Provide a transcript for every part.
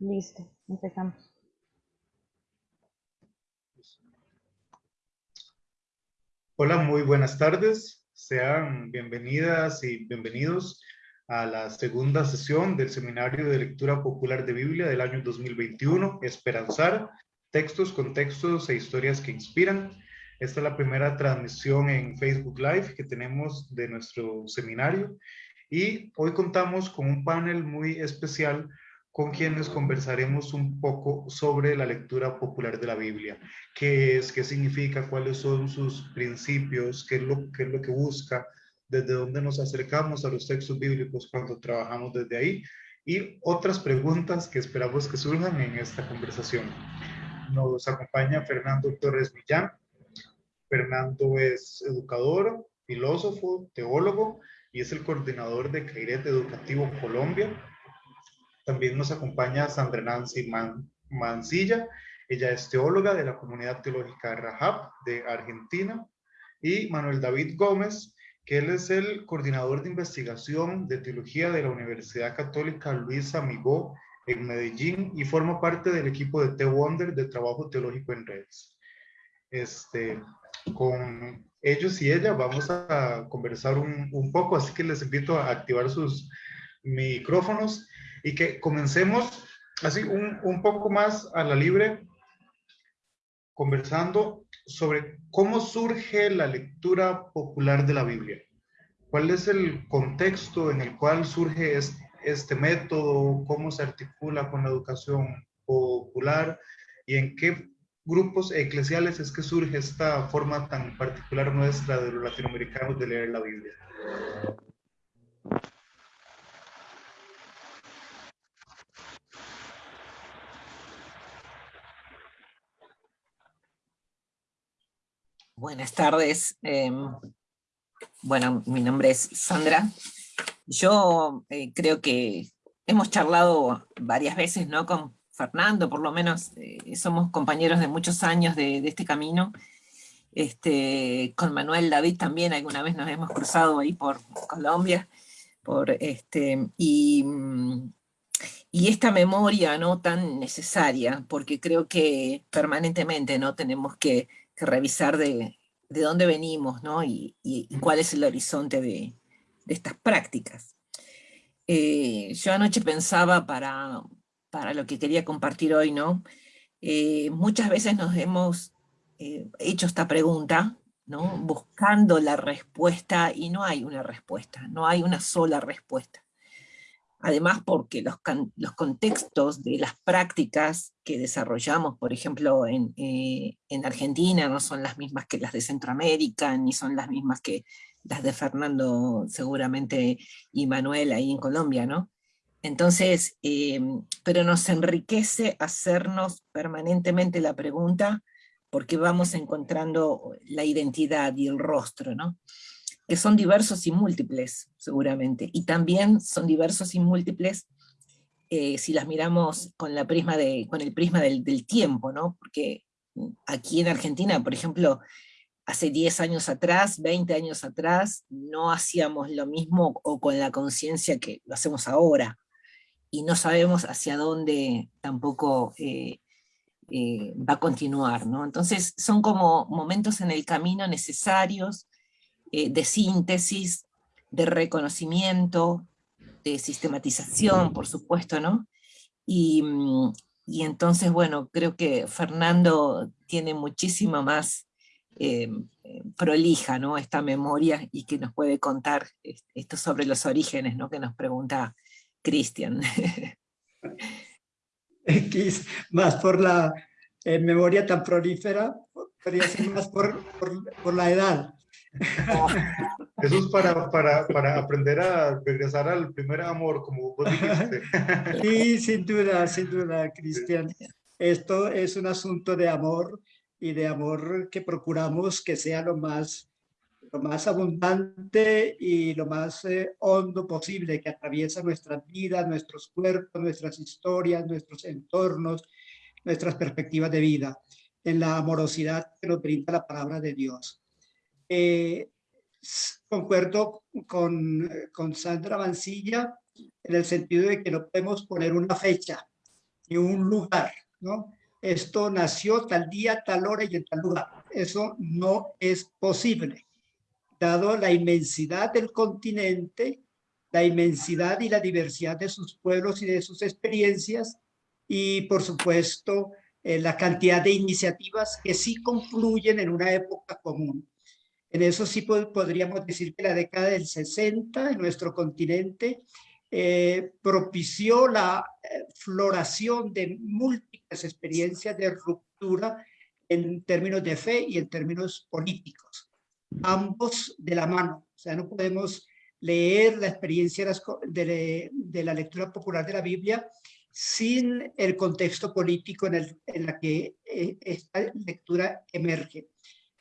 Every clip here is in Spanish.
Listo, empezamos. Hola, muy buenas tardes. Sean bienvenidas y bienvenidos a la segunda sesión del Seminario de Lectura Popular de Biblia del año 2021, Esperanzar, textos, contextos e historias que inspiran. Esta es la primera transmisión en Facebook Live que tenemos de nuestro seminario y hoy contamos con un panel muy especial con quienes conversaremos un poco sobre la lectura popular de la Biblia. ¿Qué es? ¿Qué significa? ¿Cuáles son sus principios? ¿Qué es lo, que busca? ¿Desde dónde nos acercamos a los textos bíblicos cuando trabajamos desde ahí? Y otras preguntas que esperamos que surjan en esta conversación. Nos acompaña Fernando Torres Millán. Fernando es educador, filósofo, teólogo y es el coordinador de Cairet Educativo Colombia también nos acompaña Sandra Nancy Mancilla. Ella es teóloga de la comunidad teológica Rahab de Argentina. Y Manuel David Gómez, que él es el coordinador de investigación de teología de la Universidad Católica Luis Amigó en Medellín y forma parte del equipo de T-Wonder de trabajo teológico en redes. Este, con ellos y ella vamos a conversar un poco, así que les invito a activar sus micrófonos y que comencemos así un, un poco más a la libre conversando sobre cómo surge la lectura popular de la Biblia. ¿Cuál es el contexto en el cual surge este, este método? ¿Cómo se articula con la educación popular? ¿Y en qué grupos eclesiales es que surge esta forma tan particular nuestra de los latinoamericanos de leer la Biblia? Buenas tardes. Em, bueno, mi nombre es Sandra. Yo eh, creo que hemos charlado varias veces ¿no? con Fernando, por lo menos eh, somos compañeros de muchos años de, este camino. Este, con Manuel David también alguna vez nos hemos cruzado ahí por Colombia. Por, este, y, y esta memoria ¿no? tan necesaria, porque creo que permanentemente ¿no? tenemos que que revisar de, de dónde venimos, ¿no? Y, cuál es el horizonte de, de estas prácticas. Eh, yo anoche pensaba para, para lo que quería compartir hoy, ¿no? Eh, muchas veces nos hemos eh, hecho esta pregunta, ¿no? Buscando la respuesta y no hay una respuesta, no hay una sola respuesta. Además porque los, contextos de las prácticas que desarrollamos, por ejemplo, en, eh, en, Argentina, no son las mismas que las de Centroamérica, ni son las mismas que las de Fernando seguramente y Manuel ahí en Colombia, ¿no? Entonces, eh, pero nos enriquece hacernos permanentemente la pregunta porque vamos encontrando la identidad y el rostro, ¿no? Que son diversos y múltiples, seguramente, y también son diversos y múltiples eh, si las miramos con, la prisma de, con el prisma del, tiempo, ¿no? Porque aquí en Argentina, por ejemplo, hace 10 años atrás, 20 años atrás, no hacíamos lo mismo o con la conciencia que lo hacemos ahora, y no sabemos hacia dónde tampoco eh, eh, va a continuar, ¿no? Entonces son como momentos en el camino necesarios, eh, de síntesis, de reconocimiento, de sistematización, por supuesto, ¿no? Y, mm, y entonces, bueno, creo que Fernando tiene muchísimo más eh, prolija, ¿no? Esta memoria y que nos puede contar esto sobre los orígenes, ¿no? Que nos pregunta Cristian. X, más por la eh, memoria tan prolífera, podría ser más por, por la edad. Eso es para, para, para, aprender a regresar al primer amor, como vos dijiste. Sí, sin duda, sin duda, Cristian. Esto es un asunto de amor y de amor que procuramos que sea lo más, lo más abundante y lo más eh, hondo posible, que atraviesa nuestras vidas, nuestros cuerpos, nuestras historias, nuestros entornos, nuestras perspectivas de vida, en la amorosidad que nos brinda la palabra de Dios. Eh, concuerdo con, Sandra Mancilla en el sentido de que no podemos poner una fecha ni un lugar, ¿no? Esto nació tal día, tal hora y en tal lugar. Eso no es posible, dado la inmensidad del continente, la inmensidad y la diversidad de sus pueblos y de sus experiencias, y por supuesto eh, la cantidad de iniciativas que sí confluyen en una época común. En eso sí podríamos decir que la década del 60 en nuestro continente eh, propició la eh, floración de múltiples experiencias de ruptura en términos de fe y en términos políticos, ambos de la mano. O sea, no podemos leer la experiencia de, la lectura popular de la Biblia sin el contexto político en el que eh, esta lectura emerge.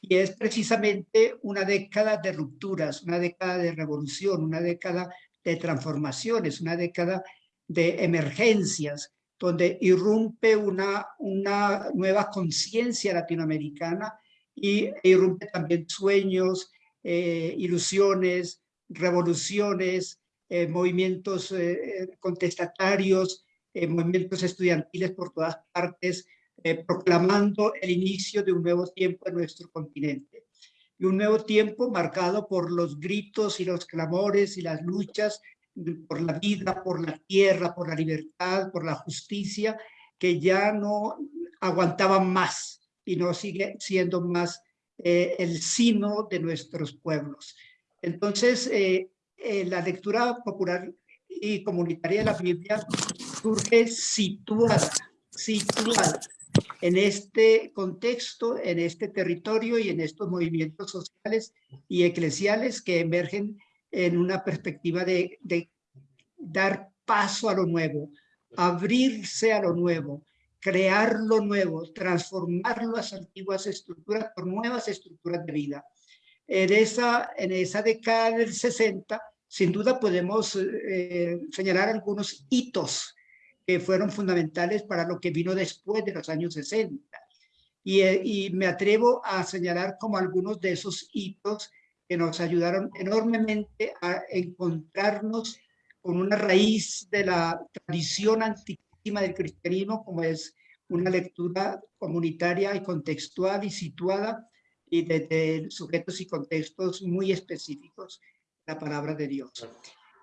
Y es precisamente una década de rupturas, una década de revolución, una década de transformaciones, una década de emergencias, donde irrumpe una, una nueva conciencia latinoamericana y irrumpe también sueños, eh, ilusiones, revoluciones, eh, movimientos eh, contestatarios, movimientos estudiantiles por todas partes, proclamando el inicio de un nuevo tiempo en nuestro continente y un nuevo tiempo marcado por los gritos y los clamores y las luchas por la vida, por la tierra, por la libertad, por la justicia, que ya no aguantaban más y no sigue siendo más eh, el sino de nuestros pueblos. Entonces, eh, eh, la lectura popular y comunitaria de la Biblia surge situada, situada en este contexto, en este territorio y en estos movimientos sociales y eclesiales que emergen en una perspectiva de, dar paso a lo nuevo, abrirse a lo nuevo, crear lo nuevo, transformar las antiguas estructuras por nuevas estructuras de vida. En esa, década del 60, sin duda podemos eh, señalar algunos hitos que fueron fundamentales para lo que vino después de los años 60. Y, eh, y me atrevo a señalar como algunos de esos hitos que nos ayudaron enormemente a encontrarnos con una raíz de la tradición antiquísima del cristianismo, como es una lectura comunitaria y contextual y situada y desde sujetos y contextos muy específicos, la palabra de Dios.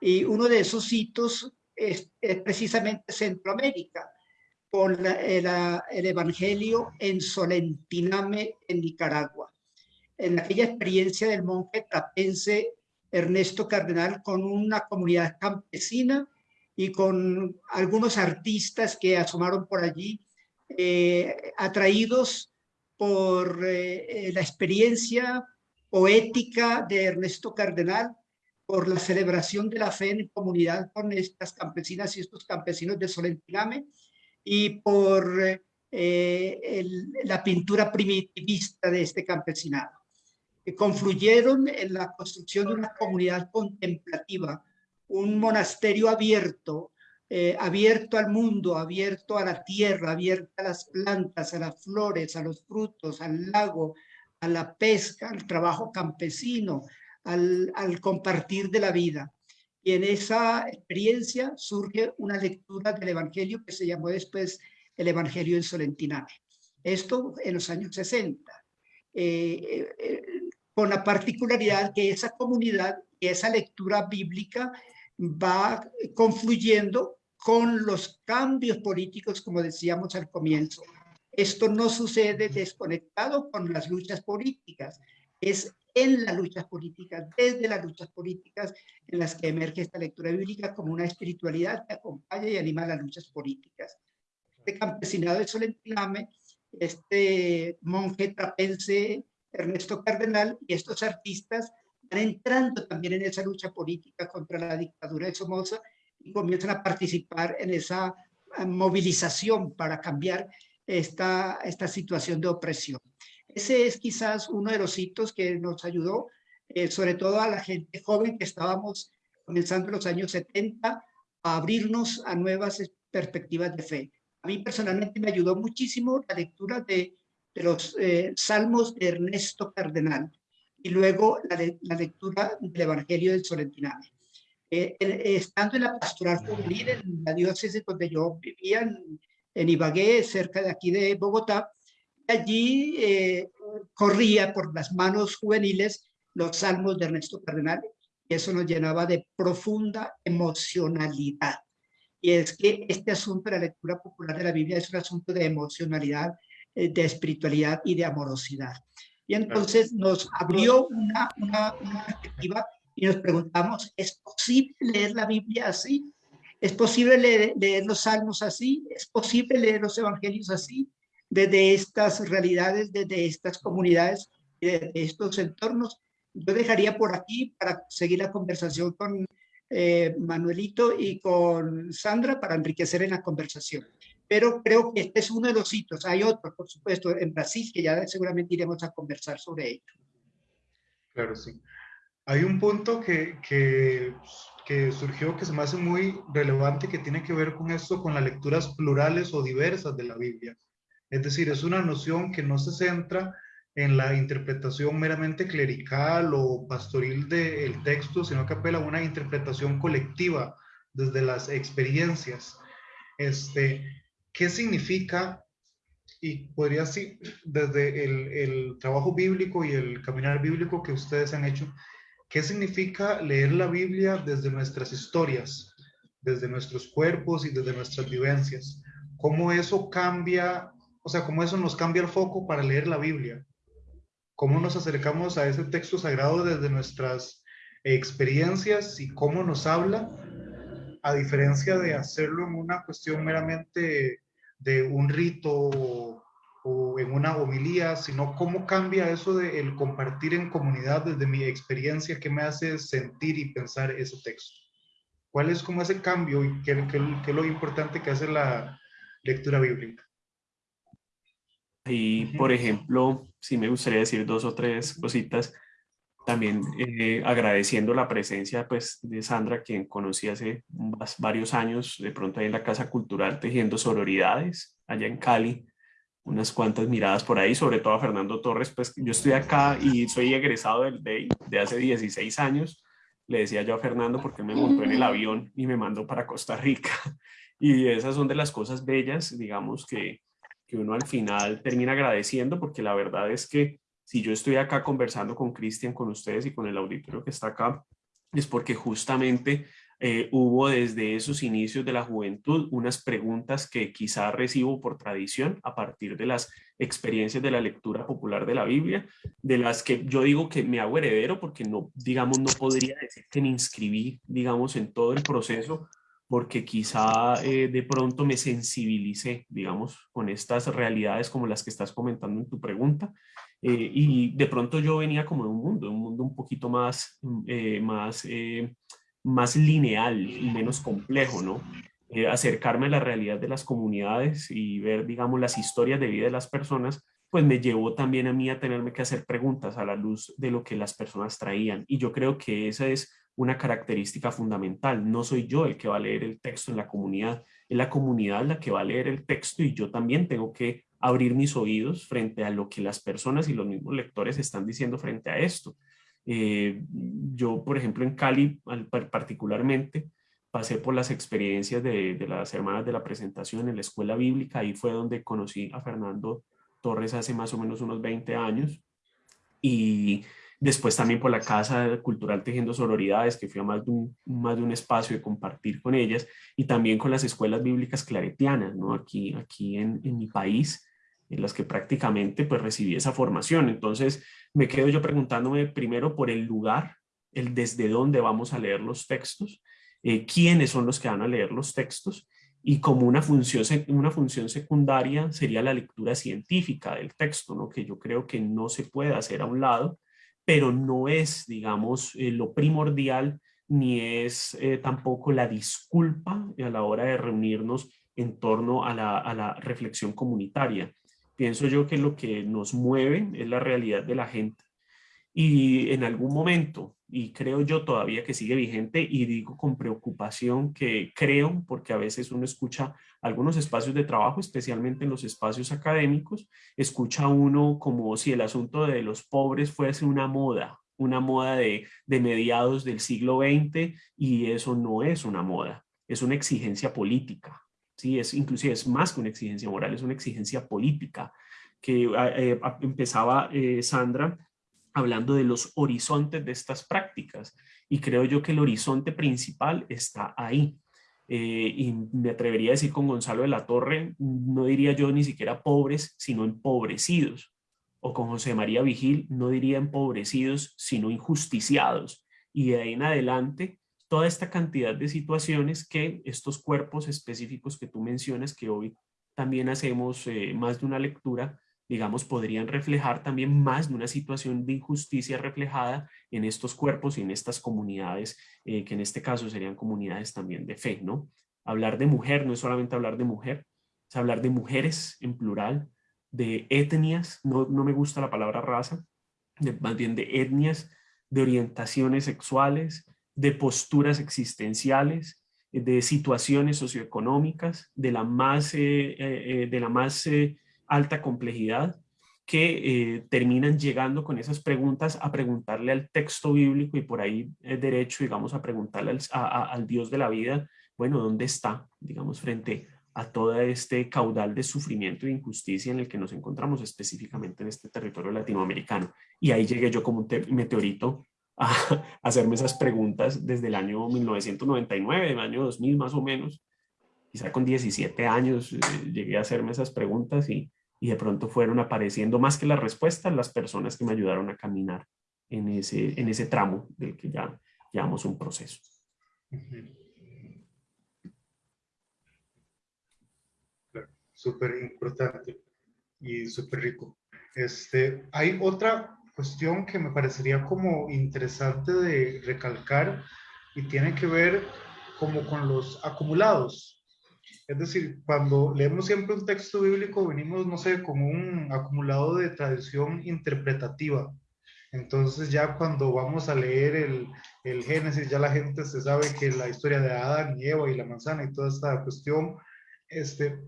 Y uno de esos hitos es, precisamente Centroamérica, con el, el, Evangelio en Solentiname, en Nicaragua. En aquella experiencia del monje trapense Ernesto Cardenal con una comunidad campesina y con algunos artistas que asomaron por allí, eh, atraídos por eh, la experiencia poética de Ernesto Cardenal por la celebración de la fe en comunidad con estas campesinas y estos campesinos de Solentiname y por eh, la pintura primitivista de este campesinado, que confluyeron en la construcción de una comunidad contemplativa, un monasterio abierto, eh, abierto al mundo, abierto a la tierra, abierto a las plantas, a las flores, a los frutos, al lago, a la pesca, al trabajo campesino, al, compartir de la vida. Y en esa experiencia surge una lectura del Evangelio que se llamó después el Evangelio en Solentiname. Esto en los años 60. Eh, eh, eh, con la particularidad que esa comunidad esa lectura bíblica va confluyendo con los cambios políticos, como decíamos al comienzo. Esto no sucede desconectado con las luchas políticas, es en las luchas políticas, desde las luchas políticas en las que emerge esta lectura bíblica como una espiritualidad que acompaña y anima las luchas políticas. Este campesinado de Solentiname, este monje trapense Ernesto Cardenal y estos artistas van entrando también en esa lucha política contra la dictadura de Somoza y comienzan a participar en esa eh, movilización para cambiar esta, esta situación de opresión. Ese es quizás uno de los hitos que nos ayudó, eh, sobre todo a la gente joven que estábamos comenzando en los años 70, a abrirnos a nuevas perspectivas de fe. A mí personalmente me ayudó muchísimo la lectura de, los eh, salmos de Ernesto Cardenal y luego la, lectura del Evangelio del Solentiname. Eh, estando en la pastoral juvenil en la diócesis donde yo vivía, en Ibagué, cerca de aquí de Bogotá. Allí eh, corría por las manos juveniles los salmos de Ernesto Cardenal y eso nos llenaba de profunda emocionalidad. Y es que este asunto de la lectura popular de la Biblia es un asunto de emocionalidad, eh, de espiritualidad y de amorosidad. Y entonces nos abrió una, una, una perspectiva y nos preguntamos, ¿es posible leer la Biblia así? ¿Es posible leer, los salmos así? ¿Es posible leer los evangelios así? Desde estas realidades, desde estas comunidades, desde estos entornos. Yo dejaría por aquí para seguir la conversación con eh, Manuelito y con Sandra para enriquecer en la conversación. Pero creo que este es uno de los hitos. Hay otros, por supuesto, en Brasil, que ya seguramente iremos a conversar sobre ello. Claro, sí. Hay un punto que, que, que, surgió que se me hace muy relevante que tiene que ver con esto, con las lecturas plurales o diversas de la Biblia. Es decir, es una noción que no se centra en la interpretación meramente clerical o pastoril del texto, sino que apela a una interpretación colectiva desde las experiencias. Este, ¿Qué significa? Y podría decir, desde el, el trabajo bíblico y el caminar bíblico que ustedes han hecho, ¿Qué significa leer la Biblia desde nuestras historias, desde nuestros cuerpos y desde nuestras vivencias? ¿Cómo eso cambia, o sea, cómo eso nos cambia el foco para leer la Biblia? ¿Cómo nos acercamos a ese texto sagrado desde nuestras experiencias y cómo nos habla? A diferencia de hacerlo en una cuestión meramente de un rito o en una homilía, sino cómo cambia eso de el compartir en comunidad desde mi experiencia, qué me hace sentir y pensar ese texto. ¿Cuál es como ese cambio y qué, qué es lo importante que hace la lectura bíblica? Y, por ejemplo, sí me gustaría decir dos o tres cositas, también eh, agradeciendo la presencia pues, de Sandra, quien conocí hace varios años, de pronto ahí en la Casa Cultural Tejiendo Sororidades, allá en Cali, unas cuantas miradas por ahí, sobre todo a Fernando Torres, pues yo estoy acá y soy egresado del DEI de hace 16 años, le decía yo a Fernando porque me montó en el avión y me mandó para Costa Rica. Y esas son de las cosas bellas, digamos, que, que uno al final termina agradeciendo, porque la verdad es que si yo estoy acá conversando con Cristian, con ustedes y con el auditorio que está acá, es porque justamente eh, hubo desde esos inicios de la juventud unas preguntas que quizá recibo por tradición a partir de las experiencias de la lectura popular de la Biblia, de las que yo digo que me hago heredero porque no, digamos, no podría decir que me inscribí, digamos, en todo el proceso, porque quizá eh, de pronto me sensibilicé, digamos, con estas realidades como las que estás comentando en tu pregunta, eh, y de pronto yo venía como de un mundo, un mundo un poquito más, más más lineal y menos complejo, ¿no? Eh, acercarme a la realidad de las comunidades y ver, digamos, las historias de vida de las personas, pues me llevó también a mí a tenerme que hacer preguntas a la luz de lo que las personas traían. Y yo creo que esa es una característica fundamental. No soy yo el que va a leer el texto en la comunidad, es la comunidad la que va a leer el texto y yo también tengo que abrir mis oídos frente a lo que las personas y los mismos lectores están diciendo frente a esto. Eh, yo, por ejemplo, en Cali particularmente, pasé por las experiencias de, de, las hermanas de la presentación en la escuela bíblica, ahí fue donde conocí a Fernando Torres hace más o menos unos 20 años, y después también por la Casa Cultural Tejiendo Sororidades, que fui a más de un, más de un espacio de compartir con ellas, y también con las escuelas bíblicas claretianas, ¿no? aquí, aquí en, en mi país, en las que prácticamente pues recibí esa formación. Entonces me quedo yo preguntándome primero por el lugar, el desde dónde vamos a leer los textos, eh, quiénes son los que van a leer los textos y como una función, una función secundaria sería la lectura científica del texto, ¿no? que yo creo que no se puede hacer a un lado, pero no es, digamos, eh, lo primordial ni es eh, tampoco la disculpa a la hora de reunirnos en torno a la, a la reflexión comunitaria. Pienso yo que lo que nos mueve es la realidad de la gente. Y en algún momento, y creo yo todavía que sigue vigente, y digo con preocupación que creo, porque a veces uno escucha algunos espacios de trabajo, especialmente en los espacios académicos, escucha uno como si el asunto de los pobres fuese una moda, una moda de, de mediados del siglo XX, y eso no es una moda, es una exigencia política ¿sí? es inclusive es más que una exigencia moral, es una exigencia política, que eh, empezaba eh, Sandra hablando de los horizontes de estas prácticas, y creo yo que el horizonte principal está ahí. Eh, y me atrevería a decir con Gonzalo de la Torre, no diría yo ni siquiera pobres, sino empobrecidos. O con José María Vigil, no diría empobrecidos, sino injusticiados. Y de ahí en adelante, toda esta cantidad de situaciones que estos cuerpos específicos que tú mencionas, que hoy también hacemos eh, más de una lectura, digamos, podrían reflejar también más de una situación de injusticia reflejada en estos cuerpos y en estas comunidades, eh, que en este caso serían comunidades también de fe, ¿no? Hablar de mujer no es solamente hablar de mujer, es hablar de mujeres en plural, de etnias, no, no me gusta la palabra raza, más bien de etnias, de orientaciones sexuales, de posturas existenciales, de situaciones socioeconómicas, de la más, eh, eh, de la más alta complejidad que eh, terminan llegando con esas preguntas a preguntarle al texto bíblico y por ahí es derecho, digamos, a preguntarle al, al Dios de la vida, bueno, ¿dónde está, digamos, frente a todo este caudal de sufrimiento e injusticia en el que nos encontramos específicamente en este territorio latinoamericano? Y ahí llegué yo como un meteorito a, hacerme esas preguntas desde el año 1999, el año 2000 más o menos, quizá con 17 años eh, llegué a hacerme esas preguntas y, y, de pronto fueron apareciendo más que las respuestas las personas que me ayudaron a caminar en ese, en ese tramo del que ya llevamos un proceso. Súper importante y súper rico. Este, hay otra cuestión que me parecería como interesante de recalcar y tiene que ver como con los acumulados. Es decir, cuando leemos siempre un texto bíblico, venimos, no sé, como un acumulado de tradición interpretativa. Entonces ya cuando vamos a leer el, el Génesis, ya la gente se sabe que la historia de Adán y Eva y la manzana y toda esta cuestión, este,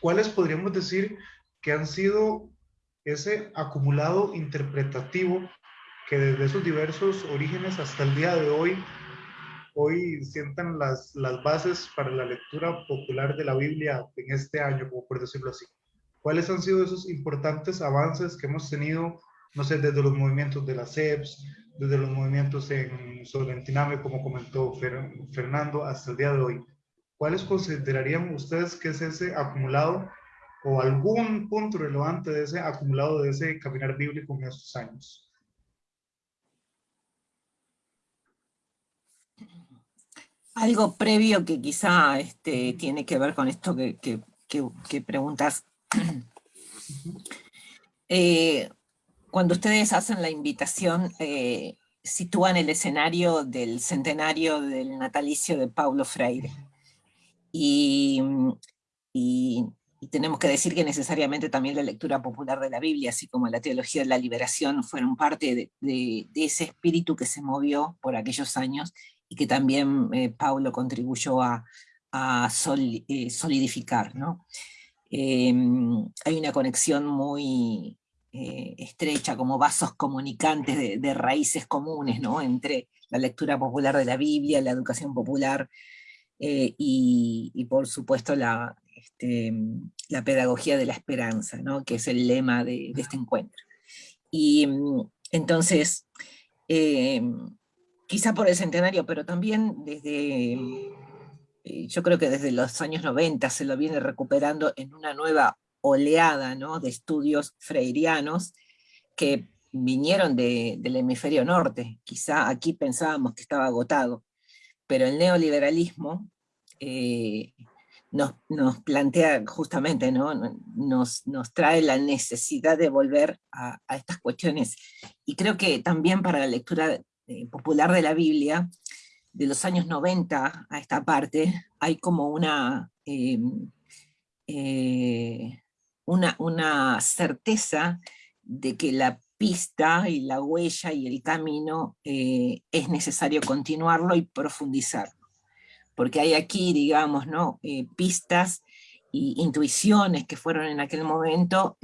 ¿cuáles podríamos decir que han sido ese acumulado interpretativo que desde esos diversos orígenes hasta el día de hoy hoy sientan las, las bases para la lectura popular de la Biblia en este año, como por decirlo así. ¿Cuáles han sido esos importantes avances que hemos tenido, no sé, desde los movimientos de la CEPS, desde los movimientos en Solentiname, como comentó Fernando, hasta el día de hoy? ¿Cuáles considerarían ustedes que es ese acumulado o algún punto relevante de ese acumulado de ese caminar bíblico en estos años? Algo previo que quizá este, tiene que ver con esto que, que, preguntas. Eh, cuando ustedes hacen la invitación, eh, sitúan el escenario del centenario del natalicio de Paulo Freire. Y, y, tenemos que decir que necesariamente también la lectura popular de la Biblia, así como la teología de la liberación, fueron parte de, de, de ese espíritu que se movió por aquellos años y que también eh, Paulo contribuyó a, eh, solidificar. ¿no? Em, hay una conexión muy eh, estrecha, como vasos comunicantes de, raíces comunes, ¿no? entre la lectura popular de la Biblia, la educación popular, y, por supuesto la, este, la pedagogía de la esperanza, ¿no? que es el lema de, de este encuentro. Y mm, entonces, em, quizá por el centenario, pero también desde, eh, yo creo que desde los años 90 se lo viene recuperando en una nueva oleada de estudios freirianos que vinieron del hemisferio norte. Quizá aquí pensábamos que estaba agotado, pero el neoliberalismo eh, nos, plantea justamente, ¿no? nos, nos trae la necesidad de volver a, a, estas cuestiones. Y creo que también para la lectura eh, popular de la Biblia, de los años 90 a esta parte, hay como una, em, eh, una, una, certeza de que la pista y la huella y el camino eh, es necesario continuarlo y profundizarlo. Porque hay aquí, digamos, ¿no? pistas e intuiciones que fueron en aquel momento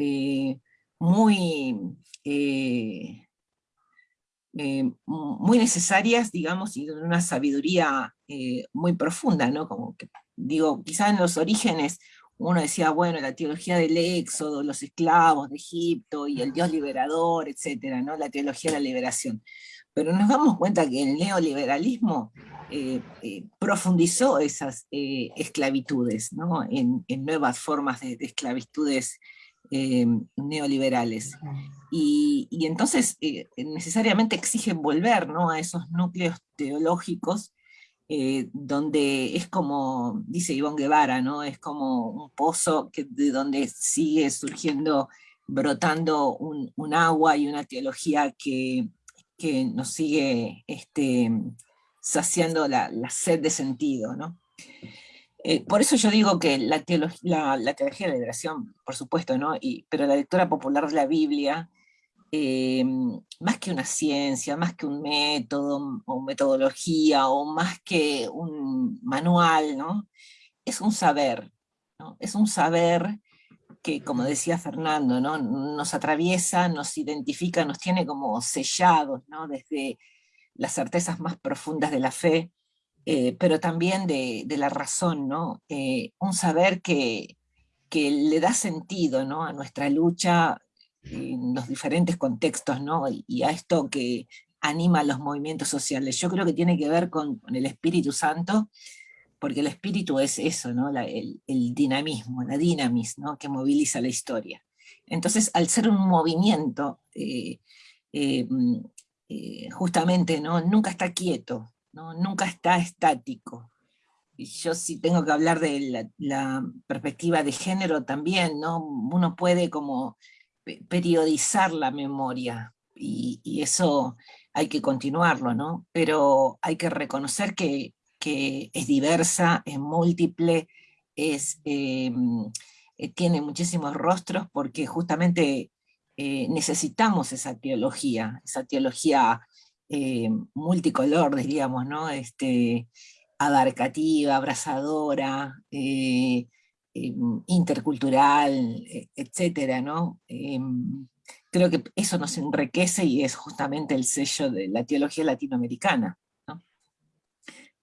muy eh, muy necesarias, digamos, y de una sabiduría eh, muy profunda, ¿no? Como que digo, quizás en los orígenes uno decía, bueno, la teología del éxodo, los esclavos de Egipto y el Dios liberador, etcétera, ¿no? la teología de la liberación. Pero nos damos cuenta que el neoliberalismo eh, eh, profundizó esas eh, esclavitudes, ¿no? en, nuevas formas de, esclavitudes neoliberales. Y, y entonces necesariamente exigen volver ¿no? a esos núcleos teológicos eh, donde es como, dice Ivonne Guevara, ¿no? es como un pozo que, de donde sigue surgiendo, brotando un, un agua y una teología que, que nos sigue este, saciando la, la, sed de sentido. ¿no? Eh, por eso yo digo que la, teología, la, teología de la liberación, por supuesto, ¿no? y, pero la lectura popular de la Biblia eh, más que una ciencia, más que un método o metodología, o más que un manual, ¿no? es un saber, ¿no? es un saber que, como decía Fernando, ¿no? nos atraviesa, nos identifica, nos tiene como sellados, ¿no? desde las certezas más profundas de la fe, eh, pero también de, la razón, ¿no? Eh, un saber que, que le da sentido ¿no? a nuestra lucha en los diferentes contextos, ¿no? y a esto que anima los movimientos sociales. Yo creo que tiene que ver con, el Espíritu Santo, porque el espíritu es eso, ¿no? el, dinamismo, la dinamis, que moviliza la historia. Entonces, al ser un movimiento, eh, eh, justamente ¿no? nunca está quieto, ¿no? nunca está estático. Y yo sí tengo que hablar de la, perspectiva de género también, ¿no? uno puede como periodizar la memoria, y, eso hay que continuarlo, ¿no? Pero hay que reconocer que, es diversa, es múltiple, es, eh, eh, tiene muchísimos rostros porque justamente eh, necesitamos esa teología, esa teología multicolor, diríamos, ¿no? Este, abarcativa, abrazadora, Em, intercultural, e, etcétera, ¿no? Creo que eso nos enriquece y es justamente el sello de la teología latinoamericana.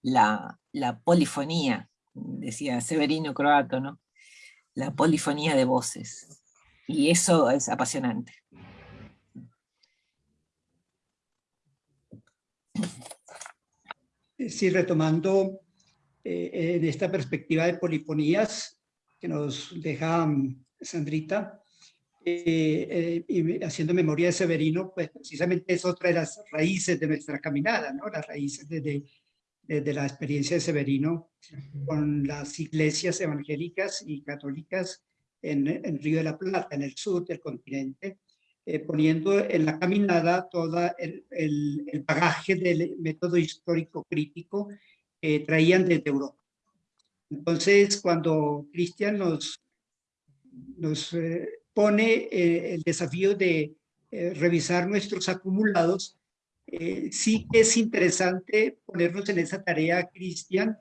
La, polifonía, decía Severino Croato, ¿no? la polifonía de voces. Y eso es apasionante. Sí, retomando eh, en esta perspectiva de polifonías, que nos deja mm, Sandrita, eh, eh, y haciendo memoria de Severino, pues precisamente es otra de las raíces de nuestra caminada, ¿no? Las raíces de, de, la experiencia de Severino con las iglesias evangélicas y católicas en, en Río de la Plata, en el sur del continente, eh, poniendo en la caminada todo el, el, el, bagaje del método histórico crítico que traían desde Europa. Entonces, cuando Cristian nos, nos eh, pone eh, el desafío de revisar nuestros acumulados, sí que es interesante ponernos en esa tarea, Cristian,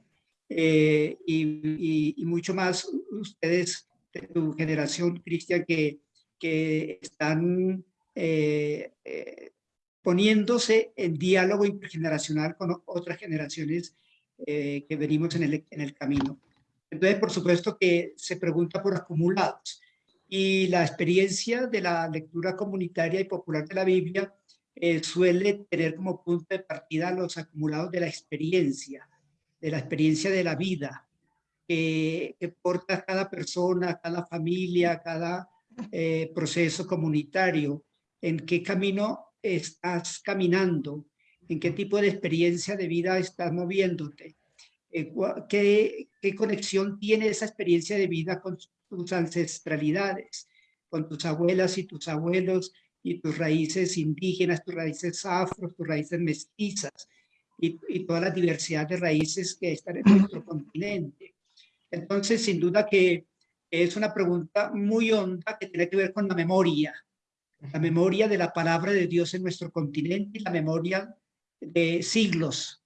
y, y, mucho más ustedes de tu generación, Cristian, que, que están poniéndose en diálogo intergeneracional con otras generaciones eh, que venimos en el, en el camino. Entonces, por supuesto que se pregunta por acumulados. Y la experiencia de la lectura comunitaria y popular de la Biblia eh, suele tener como punto de partida los acumulados de la experiencia, de la experiencia de la vida, que porta cada persona, cada familia, cada eh, proceso comunitario, en qué camino estás caminando, en qué tipo de experiencia de vida estás moviéndote, eh, qué, qué conexión tiene esa experiencia de vida con tus ancestralidades, con tus abuelas y tus abuelos y tus raíces indígenas, tus raíces afro, tus raíces mestizas y, y toda la diversidad de raíces que están en nuestro continente. Entonces, sin duda que es una pregunta muy honda que tiene que ver con la memoria, la memoria de la palabra de Dios en nuestro continente y la memoria de siglos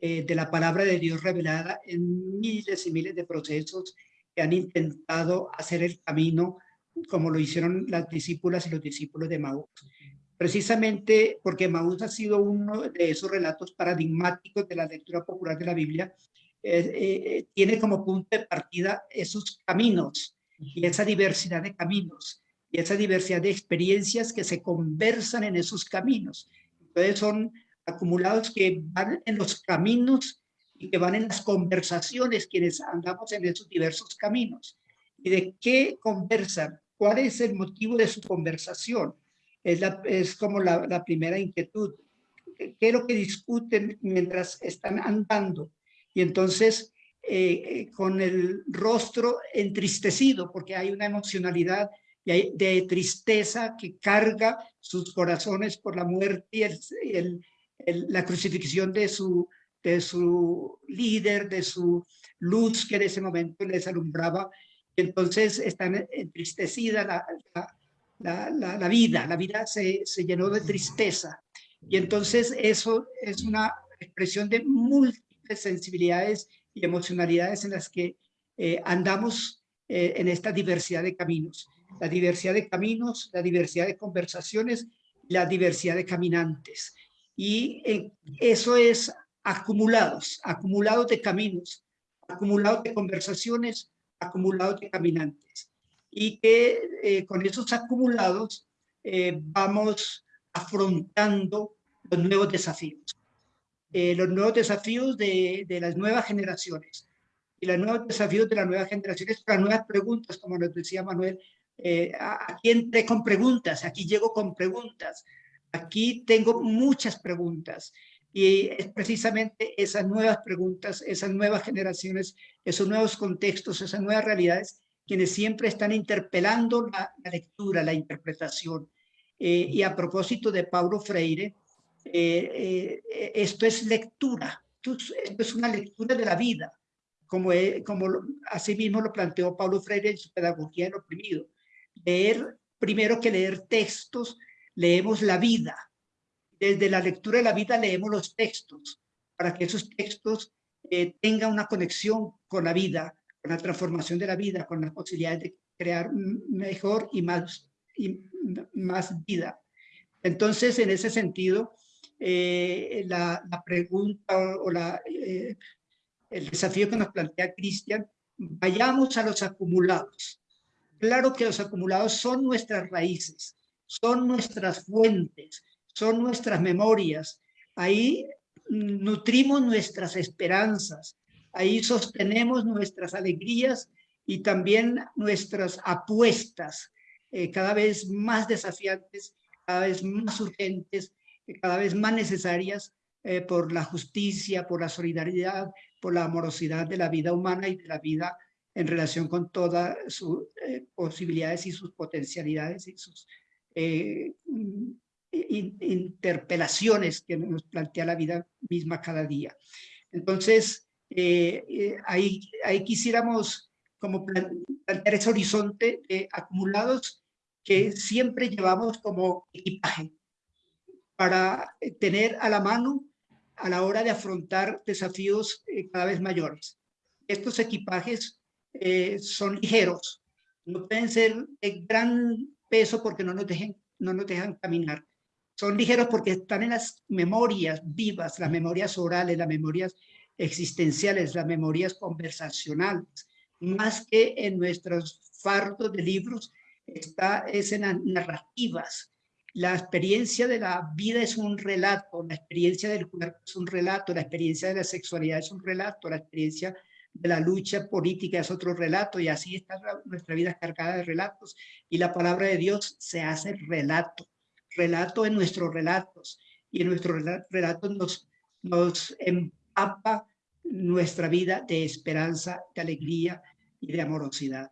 eh, de la palabra de Dios revelada en miles y miles de procesos que han intentado hacer el camino como lo hicieron las discípulas y los discípulos de Maús. Precisamente porque Maús ha sido uno de esos relatos paradigmáticos de la lectura popular de la Biblia tiene como punto de partida esos caminos y esa diversidad de caminos y esa diversidad de experiencias que se conversan en esos caminos. Entonces son acumulados que van en los caminos y que van en las conversaciones quienes andamos en esos diversos caminos. ¿Y de qué conversan? ¿Cuál es el motivo de su conversación? Es como la, la primera inquietud. ¿Qué es lo que discuten mientras están andando? Y entonces, eh, eh, con el rostro entristecido, porque hay una emocionalidad de tristeza que carga sus corazones por la muerte y el, la crucifixión de su, de su líder, de su luz que en ese momento les alumbraba. Entonces están entristecida la, la, la, la vida, la vida se, se, llenó de tristeza. Y entonces eso es una expresión de sensibilidades y emocionalidades en las que eh, andamos eh, en esta diversidad de caminos. La diversidad de caminos, la diversidad de conversaciones, la diversidad de caminantes. Y eh, eso es acumulados, acumulados de caminos, acumulados de conversaciones, acumulados de caminantes. Y que con esos acumulados vamos afrontando los nuevos desafíos. Los nuevos desafíos de, de, las nuevas generaciones. Y los nuevos desafíos de las nuevas generaciones, las nuevas preguntas, como nos decía Manuel, aquí entré con preguntas, aquí llego con preguntas, Aquí tengo muchas preguntas y es precisamente esas nuevas preguntas, esas nuevas generaciones, esos nuevos contextos, esas nuevas realidades, quienes siempre están interpelando la, lectura, la interpretación. Eh, y a propósito de Paulo Freire, eh, eh, esto es lectura, esto es una lectura de la vida, como, como así mismo lo planteó Paulo Freire en su pedagogía del oprimido. Leer, primero que leer textos, leemos la vida. Desde la lectura de la vida leemos los textos, para que esos textos eh, tengan una conexión con la vida, con la transformación de la vida, con las posibilidades de crear mejor y más, y más vida. Entonces, en ese sentido, eh, la, pregunta o, eh, el desafío que nos plantea Cristian, vayamos a los acumulados. Claro que los acumulados son nuestras raíces, son nuestras fuentes, son nuestras memorias. Ahí nutrimos nuestras esperanzas, ahí sostenemos nuestras alegrías y también nuestras apuestas, eh, cada vez más desafiantes, cada vez más urgentes, cada vez más necesarias eh, por la justicia, por la solidaridad, por la amorosidad de la vida humana y de la vida en relación con todas sus eh, posibilidades y sus potencialidades y sus eh, interpelaciones que nos plantea la vida misma cada día. Entonces, eh, eh, ahí, ahí quisiéramos como plantear ese horizonte de acumulados que siempre llevamos como equipaje para tener a la mano a la hora de afrontar desafíos cada vez mayores. Estos equipajes son ligeros, no pueden ser de gran peso porque no nos, dejen, no nos dejan caminar. Son ligeros porque están en las memorias vivas, las memorias orales, las memorias existenciales, las memorias conversacionales, más que en nuestros fardos de libros, está es en las narrativas. La experiencia de la vida es un relato, la experiencia del cuerpo es un relato, la experiencia de la sexualidad es un relato, la experiencia de la lucha política es otro relato y así está nuestra vida cargada de relatos y la palabra de Dios se hace relato, relato en nuestros relatos y en nuestros relatos nos, nos empapa nuestra vida de esperanza, de alegría y de amorosidad.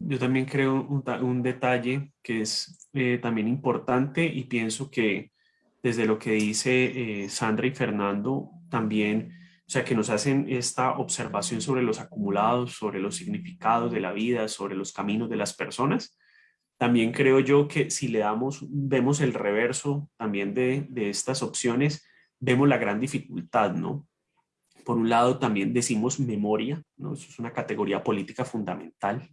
Yo también creo un, detalle que es eh, también importante y pienso que desde lo que dice eh, Sandra y Fernando, también o sea, que nos hacen esta observación sobre los acumulados, sobre los significados de la vida, sobre los caminos de las personas. También creo yo que si le damos, vemos el reverso también de, de estas opciones, vemos la gran dificultad, ¿no? Por un lado también decimos memoria, ¿no? Eso es una categoría política fundamental.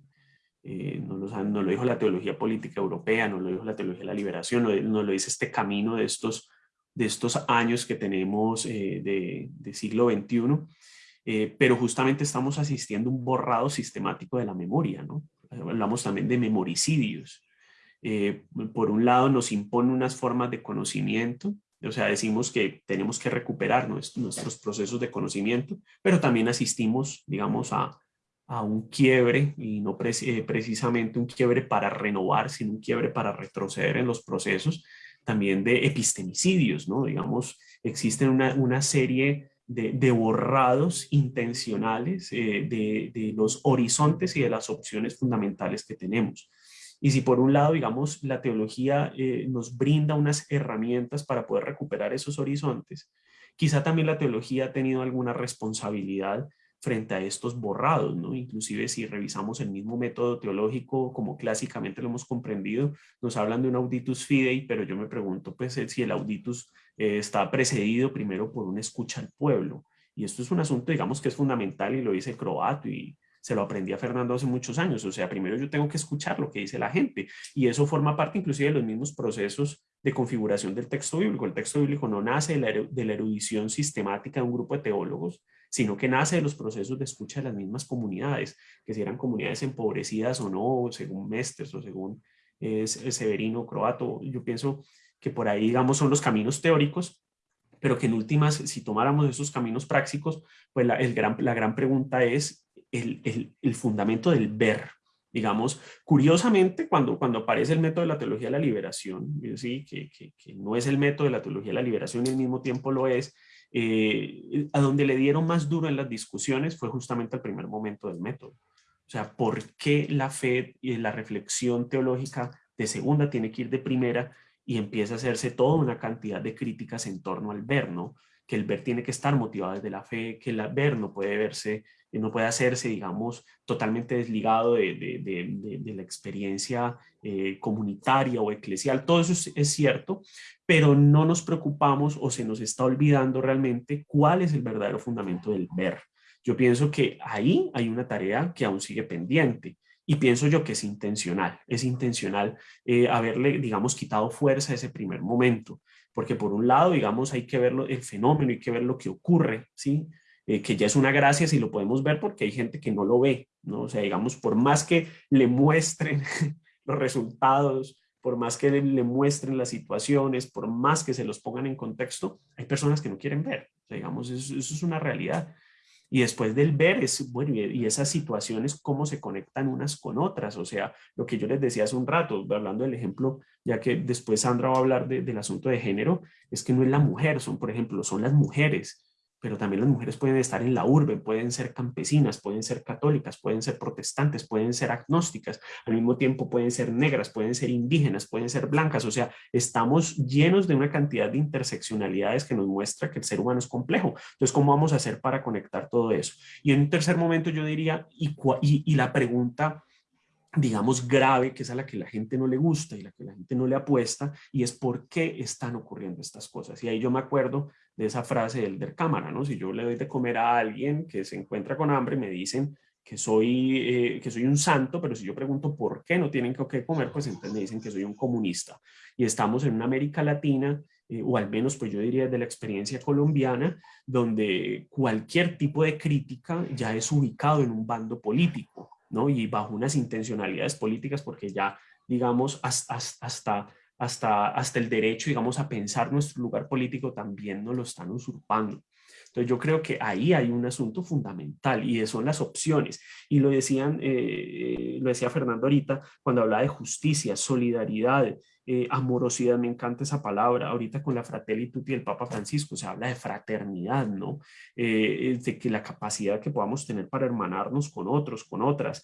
Eh, no, lo, no, lo, dijo la teología política europea, no lo dijo la teología de la liberación, no, lo dice este camino de estos de estos años que tenemos de, de, siglo XXI, pero justamente estamos asistiendo a un borrado sistemático de la memoria, ¿no? Hablamos también de memoricidios. por un lado nos impone unas formas de conocimiento, o sea, decimos que tenemos que recuperar nuestros procesos de conocimiento, pero también asistimos, digamos, a, a un quiebre, y no eh, precisamente un quiebre para renovar, sino un quiebre para retroceder en los procesos, también de epistemicidios, ¿no? Digamos, existen una, serie de, borrados intencionales eh, de, de los horizontes y de las opciones fundamentales que tenemos. Y si por un lado, digamos, la teología eh, nos brinda unas herramientas para poder recuperar esos horizontes, quizá también la teología ha tenido alguna responsabilidad frente a estos borrados, ¿no? Inclusive si revisamos el mismo método teológico como clásicamente lo hemos comprendido, nos hablan de un auditus fidei, pero yo me pregunto pues eh, si el auditus eh, está precedido primero por una escucha al pueblo. Y esto es un asunto, digamos, que es fundamental y lo dice Croato y se lo aprendí a Fernando hace muchos años, o sea, primero yo tengo que escuchar lo que dice la gente y eso forma parte inclusive de los mismos procesos de configuración del texto bíblico. El texto bíblico no nace de la, erudición sistemática de un grupo de teólogos, sino que nace de los procesos de escucha de las mismas comunidades, que si eran comunidades empobrecidas o no, según Mesters o según Severino, Croato, yo pienso que por ahí, digamos, son los caminos teóricos, pero que en últimas, si tomáramos esos caminos prácticos, pues la, el gran, la gran pregunta es, el, el, fundamento del ver. Digamos, curiosamente, cuando, cuando aparece el método de la teología de la liberación, ¿sí? que, que, que no es el método de la teología de la liberación y al mismo tiempo lo es, eh, a donde le dieron más duro en las discusiones fue justamente el primer momento del método. O sea, ¿por qué la fe y la reflexión teológica de segunda tiene que ir de primera y empieza a hacerse toda una cantidad de críticas en torno al ver, ¿no? Que el ver tiene que estar motivado desde la fe, que el ver no puede verse no puede hacerse, digamos, totalmente desligado de, la experiencia eh, comunitaria o eclesial. Todo eso es, cierto, pero no nos preocupamos o se nos está olvidando realmente cuál es el verdadero fundamento del ver. Yo pienso que ahí hay una tarea que aún sigue pendiente y pienso yo que es intencional, es intencional eh, haberle, digamos, quitado fuerza a ese primer momento, porque por un lado, digamos, hay que ver el fenómeno, hay que ver lo que ocurre, ¿sí? Eh, que ya es una gracia si lo podemos ver porque hay gente que no lo ve, ¿no? O sea, digamos, por más que le muestren los resultados, por más que le, muestren las situaciones, por más que se los pongan en contexto, hay personas que no quieren ver, o sea, digamos, eso, es una realidad. Y después del ver, es, bueno, y, esas situaciones, cómo se conectan unas con otras. O sea, lo que yo les decía hace un rato, hablando del ejemplo, ya que después Sandra va a hablar del asunto de género, es que no es la mujer, son, por ejemplo, son las mujeres pero también las mujeres pueden estar en la urbe, pueden ser campesinas, pueden ser católicas, pueden ser protestantes, pueden ser agnósticas, al mismo tiempo pueden ser negras, pueden ser indígenas, pueden ser blancas, o sea, estamos llenos de una cantidad de interseccionalidades que nos muestra que el ser humano es complejo. Entonces, ¿cómo vamos a hacer para conectar todo eso? Y en un tercer momento yo diría, y, la pregunta digamos, grave, que es a la que la gente no le gusta y la que la gente no le apuesta, y es por qué están ocurriendo estas cosas. Y ahí yo me acuerdo de esa frase del der cámara, ¿no? Si yo le doy de comer a alguien que se encuentra con hambre, me dicen que soy, eh, que soy un santo, pero si yo pregunto por qué no tienen que comer, pues entonces me dicen que soy un comunista. Y estamos en una América Latina, eh, o al menos pues yo diría de la experiencia colombiana, donde cualquier tipo de crítica ya es ubicado en un bando político. ¿no? Y bajo unas intencionalidades políticas porque ya, digamos, hasta, hasta, hasta, hasta el derecho, digamos, a pensar nuestro lugar político también nos lo están usurpando. Entonces yo creo que ahí hay un asunto fundamental y son las opciones. Y lo, decían, eh, eh, lo decía Fernando ahorita cuando hablaba de justicia, solidaridad, eh, amorosidad, me encanta esa palabra, ahorita con la Fratelli Tutti del Papa Francisco se habla de fraternidad, ¿no? de que la capacidad que podamos tener para hermanarnos con otros, con otras.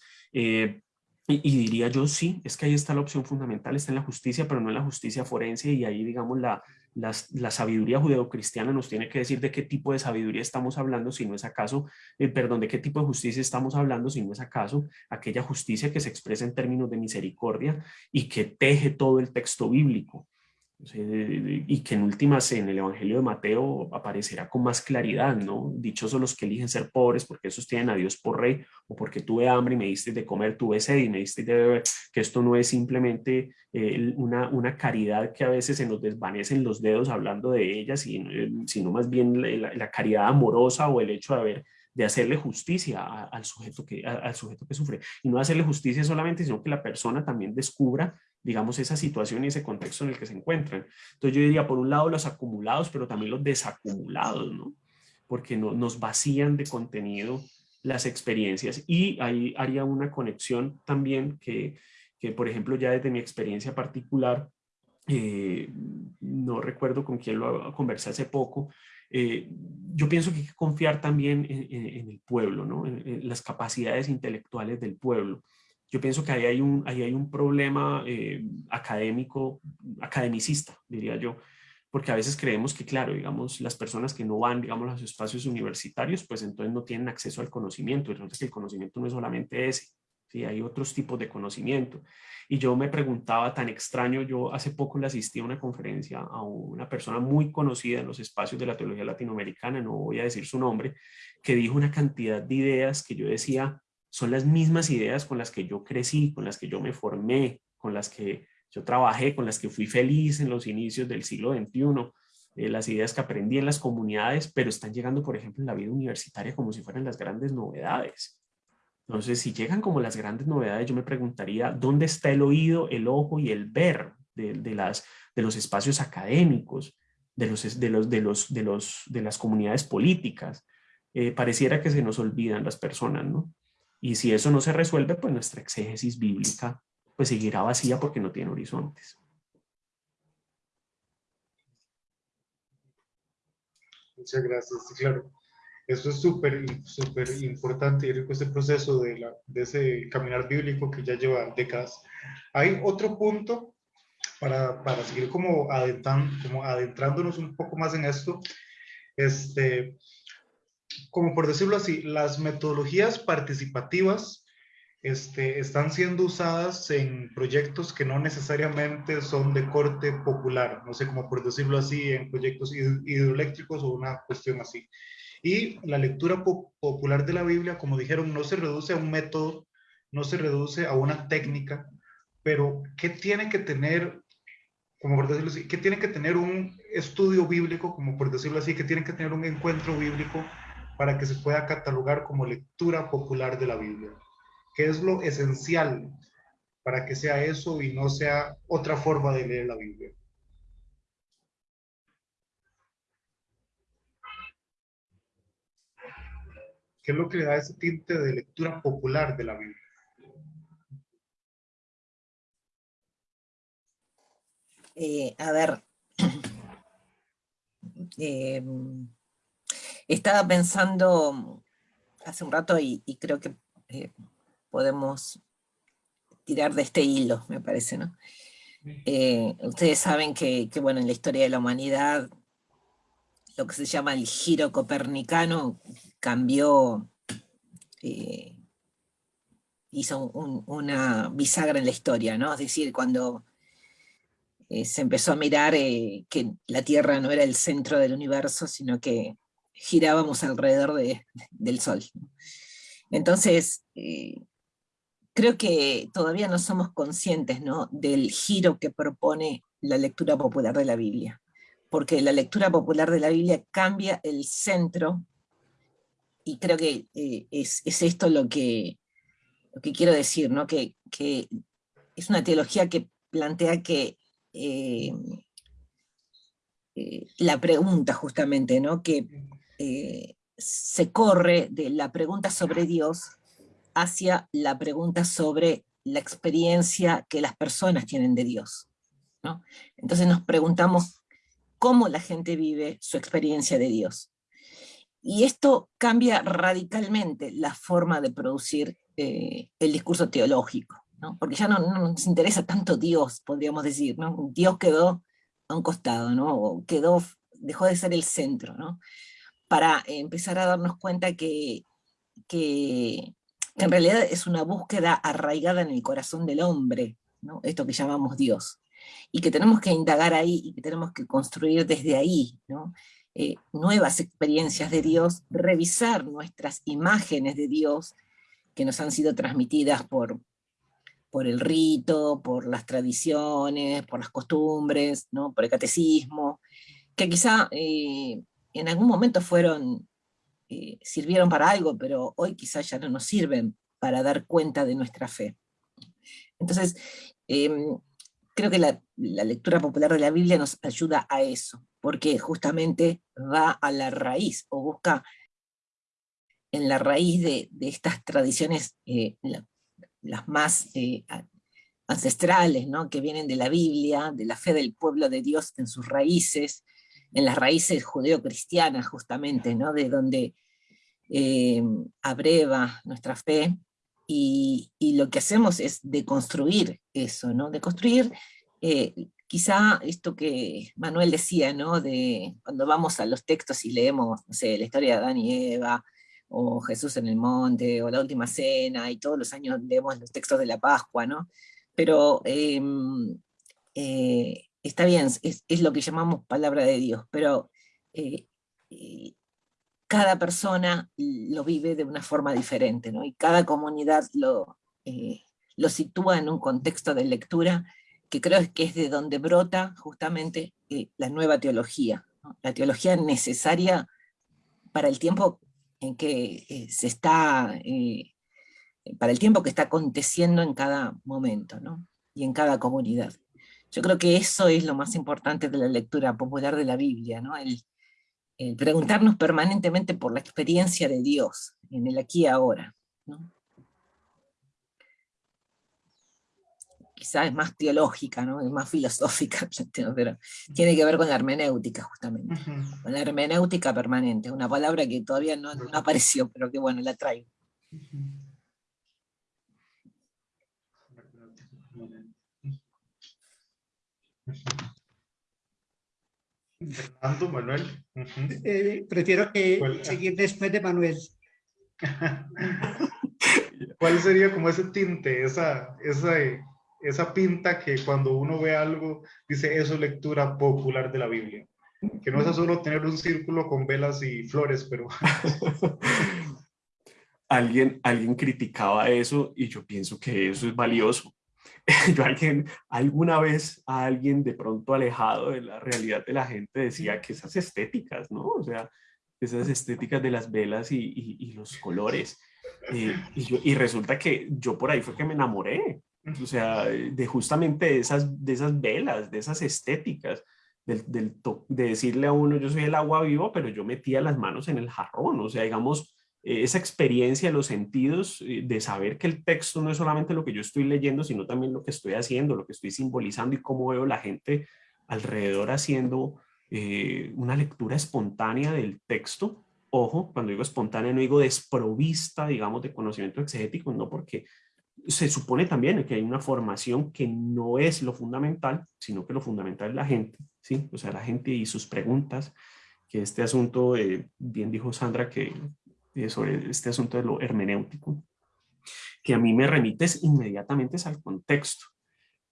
Y, diría yo, sí, es que ahí está la opción fundamental, está en la justicia, pero no en la justicia forense y ahí, digamos, la, la, sabiduría judeocristiana nos tiene que decir de qué tipo de sabiduría estamos hablando, si no es acaso, eh, perdón, de qué tipo de justicia estamos hablando, si no es acaso aquella justicia que se expresa en términos de misericordia y que teje todo el texto bíblico. Y que en últimas en el Evangelio de Mateo aparecerá con más claridad, ¿no? Dichosos los que eligen ser pobres porque esos tienen a Dios por rey, o porque tuve hambre y me diste de comer, tuve sed y me diste de beber, que esto no es simplemente eh, una, una caridad que a veces se nos desvanecen los dedos hablando de ella, sino, eh, sino más bien la, caridad amorosa o el hecho de de hacerle justicia al, sujeto que, al sujeto que sufre. Y no hacerle justicia solamente, sino que la persona también descubra digamos, esa situación y ese contexto en el que se encuentran. Entonces yo diría, por un lado, los acumulados, pero también los desacumulados, ¿no? Porque no, nos vacían de contenido las experiencias. Y ahí haría una conexión también que, que por ejemplo, ya desde mi experiencia particular, eh, no recuerdo con quién lo conversé hace poco, eh, yo pienso que hay que confiar también en, el pueblo, ¿no? en, las capacidades intelectuales del pueblo. Yo pienso que ahí hay un, ahí hay un problema eh, académico, academicista, diría yo, porque a veces creemos que, claro, digamos, las personas que no van, digamos, a los espacios universitarios, pues entonces no tienen acceso al conocimiento, entonces el conocimiento no es solamente ese, ¿sí? hay otros tipos de conocimiento. Y yo me preguntaba, tan extraño, yo hace poco le asistí a una conferencia a una persona muy conocida en los espacios de la teología latinoamericana, no voy a decir su nombre, que dijo una cantidad de ideas que yo decía, son las mismas ideas con las que yo crecí, con las que yo me formé, con las que yo trabajé, con las que fui feliz en los inicios del siglo XXI, eh, las ideas que aprendí en las comunidades, pero están llegando, por ejemplo, en la vida universitaria como si fueran las grandes novedades. Entonces, si llegan como las grandes novedades, yo me preguntaría, ¿dónde está el oído, el ojo y el ver de, las, de los espacios académicos, de, los, de, los, de, los, de, los, de las comunidades políticas? Eh, pareciera que se nos olvidan las personas, ¿no? Y si eso no se resuelve, pues nuestra exégesis bíblica pues seguirá vacía porque no tiene horizontes. Muchas gracias, claro. Eso es súper, súper importante, y este proceso de, la, de ese caminar bíblico que ya lleva décadas. Hay otro punto para, para seguir como, adentrando, como adentrándonos un poco más en esto. Este, como por decirlo así, las metodologías participativas este, están siendo usadas en proyectos que no necesariamente son de corte popular, no sé, como por decirlo así, en proyectos hidroeléctricos o una cuestión así. Y la lectura popular de la Biblia, como dijeron, no se reduce a un método, no se reduce a una técnica, pero ¿qué tiene que tener, como por decirlo así, qué tiene que tener un estudio bíblico, como por decirlo así, que tiene que tener un encuentro bíblico para que se pueda catalogar como lectura popular de la Biblia. ¿Qué es lo esencial para que sea eso y no sea otra forma de leer la Biblia? ¿Qué es lo que le da ese tinte de lectura popular de la Biblia? Eh, a ver, eh, estaba pensando hace un rato y, creo que eh, podemos tirar de este hilo, me parece, ¿no? Eh, ustedes saben que, bueno, en la historia de la humanidad, lo que se llama el giro copernicano cambió, eh, hizo una bisagra en la historia, ¿no? Es decir, cuando se empezó a mirar que la Tierra no era el centro del universo, sino que girábamos alrededor de, del Sol. Entonces, eh, creo que todavía no somos conscientes ¿no? del giro que propone la lectura popular de la Biblia, porque la lectura popular de la Biblia cambia el centro, y creo que eh, es, esto lo que, lo que quiero decir, ¿no? que, que es una teología que plantea que eh, la pregunta justamente, ¿no? que eh, se corre de la pregunta sobre Dios hacia la pregunta sobre la experiencia que las personas tienen de Dios. ¿no? Entonces nos preguntamos cómo la gente vive su experiencia de Dios. Y esto cambia radicalmente la forma de producir eh, el discurso teológico, ¿no? porque ya no, nos interesa tanto Dios, podríamos decir, ¿no? Dios quedó a un costado, ¿no? quedó, dejó de ser el centro. ¿no? Para empezar a darnos cuenta que, que, en realidad es una búsqueda arraigada en el corazón del hombre, ¿no? esto que llamamos Dios. y que tenemos que indagar ahí y que tenemos que construir desde ahí, ¿no? Eh, nuevas experiencias de Dios, revisar nuestras imágenes de Dios que nos han sido transmitidas por, por el rito, por las tradiciones, por las costumbres, ¿no? por el catecismo, que quizá eh, en algún momento fueron, eh, sirvieron para algo, pero hoy quizá ya no nos sirven para dar cuenta de nuestra fe. Entonces, em, creo que la, lectura popular de la Biblia nos ayuda a eso, porque justamente va a la raíz, o busca en la raíz de, estas tradiciones, eh, las más eh, ancestrales, ¿no? que vienen de la Biblia, de la fe del pueblo de Dios en sus raíces, en las raíces judeo-cristianas justamente, ¿no? de donde eh, abreva nuestra fe, y, lo que hacemos es deconstruir eso, ¿no? Deconstruir eh, quizá esto que Manuel decía, ¿no? De cuando vamos a los textos y leemos, no sé, la historia de Adán y Eva, o Jesús en el monte, o la última cena, y todos los años leemos los textos de la Pascua, ¿no? Pero em, eh, está bien, es, lo que llamamos palabra de Dios, pero eh, cada persona lo vive de una forma diferente, ¿no? y cada comunidad lo, eh, sitúa en un contexto de lectura que creo que es de donde brota justamente eh, la nueva teología, la teología necesaria para el tiempo en que se está, para el tiempo que está aconteciendo en cada momento, ¿no? y en cada comunidad. Yo creo que eso es lo más importante de la lectura popular de la Biblia, ¿no? el, el preguntarnos permanentemente por la experiencia de Dios en el aquí y ahora. ¿no? Quizás es más teológica, ¿no? es más filosófica, pero tiene que ver con la hermenéutica justamente, con la hermenéutica permanente, una palabra que todavía no, no apareció, pero que bueno, la traigo. Fernando, Manuel. Eh, prefiero que seguir después de Manuel. ¿Cuál sería como ese tinte, esa, esa, esa pinta que cuando uno ve algo dice eso es lectura popular de la Biblia? Que no es solo tener un círculo con velas y flores, pero... alguien, alguien criticaba eso y yo pienso que eso es valioso yo alguien, alguna vez a alguien de pronto alejado de la realidad de la gente decía que esas estéticas, ¿no? O sea, esas estéticas de las velas y, y, los colores. Eh, y, y, resulta que yo por ahí fue que me enamoré, o sea, de justamente de esas, de esas velas, de esas estéticas, del, del de decirle a uno, yo soy el agua viva, pero yo metía las manos en el jarrón, o sea, digamos, eh, esa experiencia de los sentidos, eh, de saber que el texto no es solamente lo que yo estoy leyendo, sino también lo que estoy haciendo, lo que estoy simbolizando y cómo veo la gente alrededor haciendo eh, una lectura espontánea del texto. Ojo, cuando digo espontánea no digo desprovista, digamos, de conocimiento exegético, no porque se supone también que hay una formación que no es lo fundamental, sino que lo fundamental es la gente, ¿sí? O sea, la gente y sus preguntas, que este asunto, bien dijo Sandra, que eh, sobre este asunto de lo hermenéutico, que a mí me remites inmediatamente al contexto.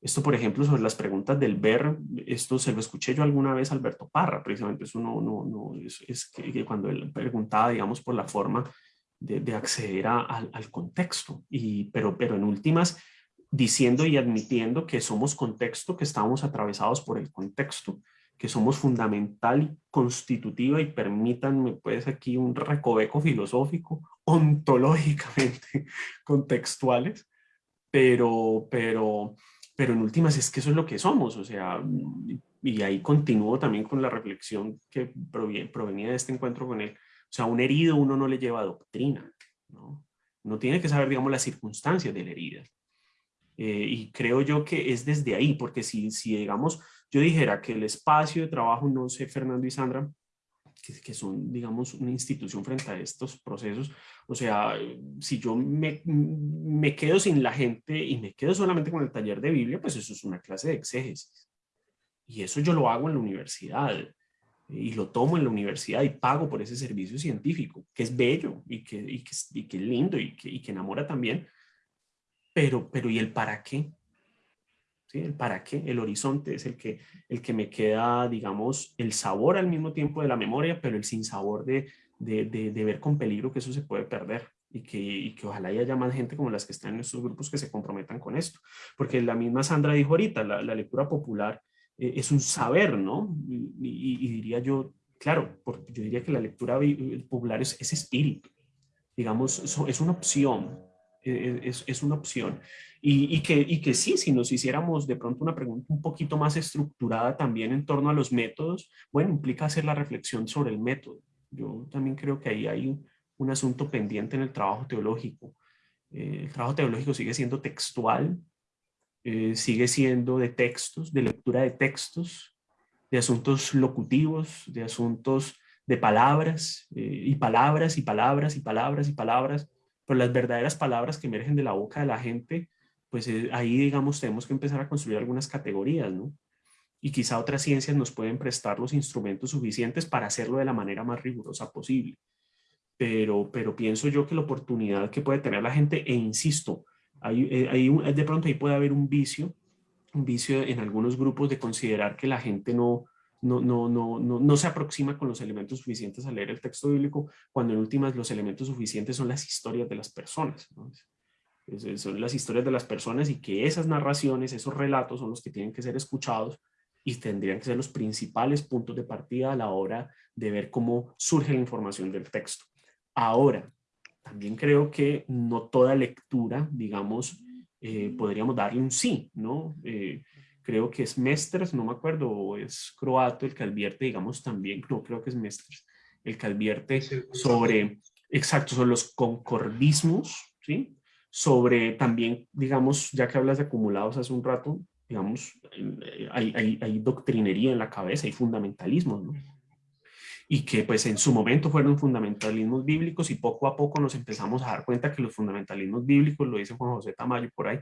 Esto, por ejemplo, sobre las preguntas del ver, esto se lo escuché yo alguna vez a Alberto Parra, precisamente eso no, no, no es, que, cuando él preguntaba, digamos, por la forma de, acceder al contexto, y, pero, pero en últimas, diciendo y admitiendo que somos contexto, que estamos atravesados por el contexto, que somos fundamental, constitutiva y permítanme pues aquí un recoveco filosófico, ontológicamente contextuales, pero, pero, pero en últimas es que eso es lo que somos, o sea, y ahí continúo también con la reflexión que provenía de este encuentro con él, o sea, un herido uno no le lleva doctrina, ¿no? No tiene que saber, digamos, las circunstancias de la herida. Eh, y creo yo que es desde ahí, porque si, si digamos, yo dijera que el espacio de trabajo, no sé, Fernando y Sandra, que, son, digamos, una institución frente a estos procesos. O sea, si yo me, me, quedo sin la gente y me quedo solamente con el taller de Biblia, pues eso es una clase de exégesis. Y eso yo lo hago en la universidad y lo tomo en la universidad y pago por ese servicio científico, que es bello y que, y que, y que es lindo y que, y que enamora también. Pero, pero ¿y el para qué? El para qué, el horizonte es el que, el que me queda, digamos, el sabor al mismo tiempo de la memoria, pero el sinsabor de, de, de, ver con peligro que eso se puede perder. Y que, y que, ojalá haya más gente como las que están en estos grupos que se comprometan con esto. Porque la misma Sandra dijo ahorita, la, lectura popular eh, es un saber, ¿no? Y, diría yo, claro, porque yo diría que la lectura popular es, es espíritu, digamos, es una opción, es, es una opción. Y, y, que, y que sí, si nos hiciéramos de pronto una pregunta un poquito más estructurada también en torno a los métodos, bueno, implica hacer la reflexión sobre el método. Yo también creo que ahí hay un, un asunto pendiente en el trabajo teológico. Eh, el trabajo teológico sigue siendo textual, eh, sigue siendo de textos, de lectura de textos, de asuntos locutivos, de asuntos de palabras, eh, y palabras, y palabras, y palabras, y palabras, pero las verdaderas palabras que emergen de la boca de la gente, pues eh, ahí, digamos, tenemos que empezar a construir algunas categorías, ¿no? Y quizá otras ciencias nos pueden prestar los instrumentos suficientes para hacerlo de la manera más rigurosa posible. Pero, pero pienso yo que la oportunidad que puede tener la gente, e insisto, hay, eh, de pronto ahí puede haber un vicio, un vicio en algunos grupos de considerar que la gente no, no, no, no, no, no se aproxima con los elementos suficientes a leer el texto bíblico, cuando en últimas los elementos suficientes son las historias de las personas. son las historias de las personas y que esas narraciones, esos relatos son los que tienen que ser escuchados y tendrían que ser los principales puntos de partida a la hora de ver cómo surge la información del texto. Ahora, también creo que no toda lectura, digamos, eh, podríamos darle un sí, ¿no? Eh, creo que es Mesters, no me acuerdo, o es croato el que advierte, digamos también, no creo que es Mesters, el que advierte sobre, exacto, sobre los concordismos, ¿sí? Sobre también, digamos, ya que hablas de acumulados hace un rato, digamos, eh, hay, hay, hay doctrinería en la cabeza, hay fundamentalismo, ¿no? y que pues en su momento fueron fundamentalismos bíblicos y poco a poco nos empezamos a dar cuenta que los fundamentalismos bíblicos, lo dice Juan José Tamayo por ahí,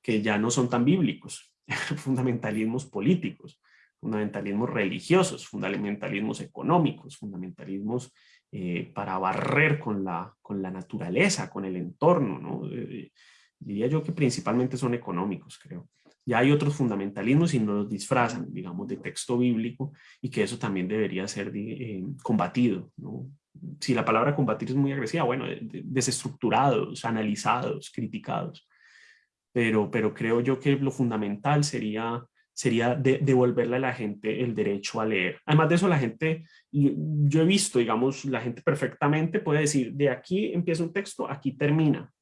que ya no son tan bíblicos, fundamentalismos políticos, fundamentalismos religiosos, fundamentalismos económicos, fundamentalismos eh, para barrer con la, con la naturaleza, con el entorno, ¿no? Eh, diría yo que principalmente son económicos, creo. Ya hay otros fundamentalismos y no los disfrazan, digamos, de texto bíblico y que eso también debería ser eh, combatido. Si la palabra combatir es muy agresiva, bueno, desestructurados, analizados, criticados pero, pero creo yo que lo fundamental sería, sería devolverle a la gente el derecho a leer. Además de eso, la gente, yo, he visto, digamos, la gente perfectamente puede decir, de aquí empieza un texto, aquí termina.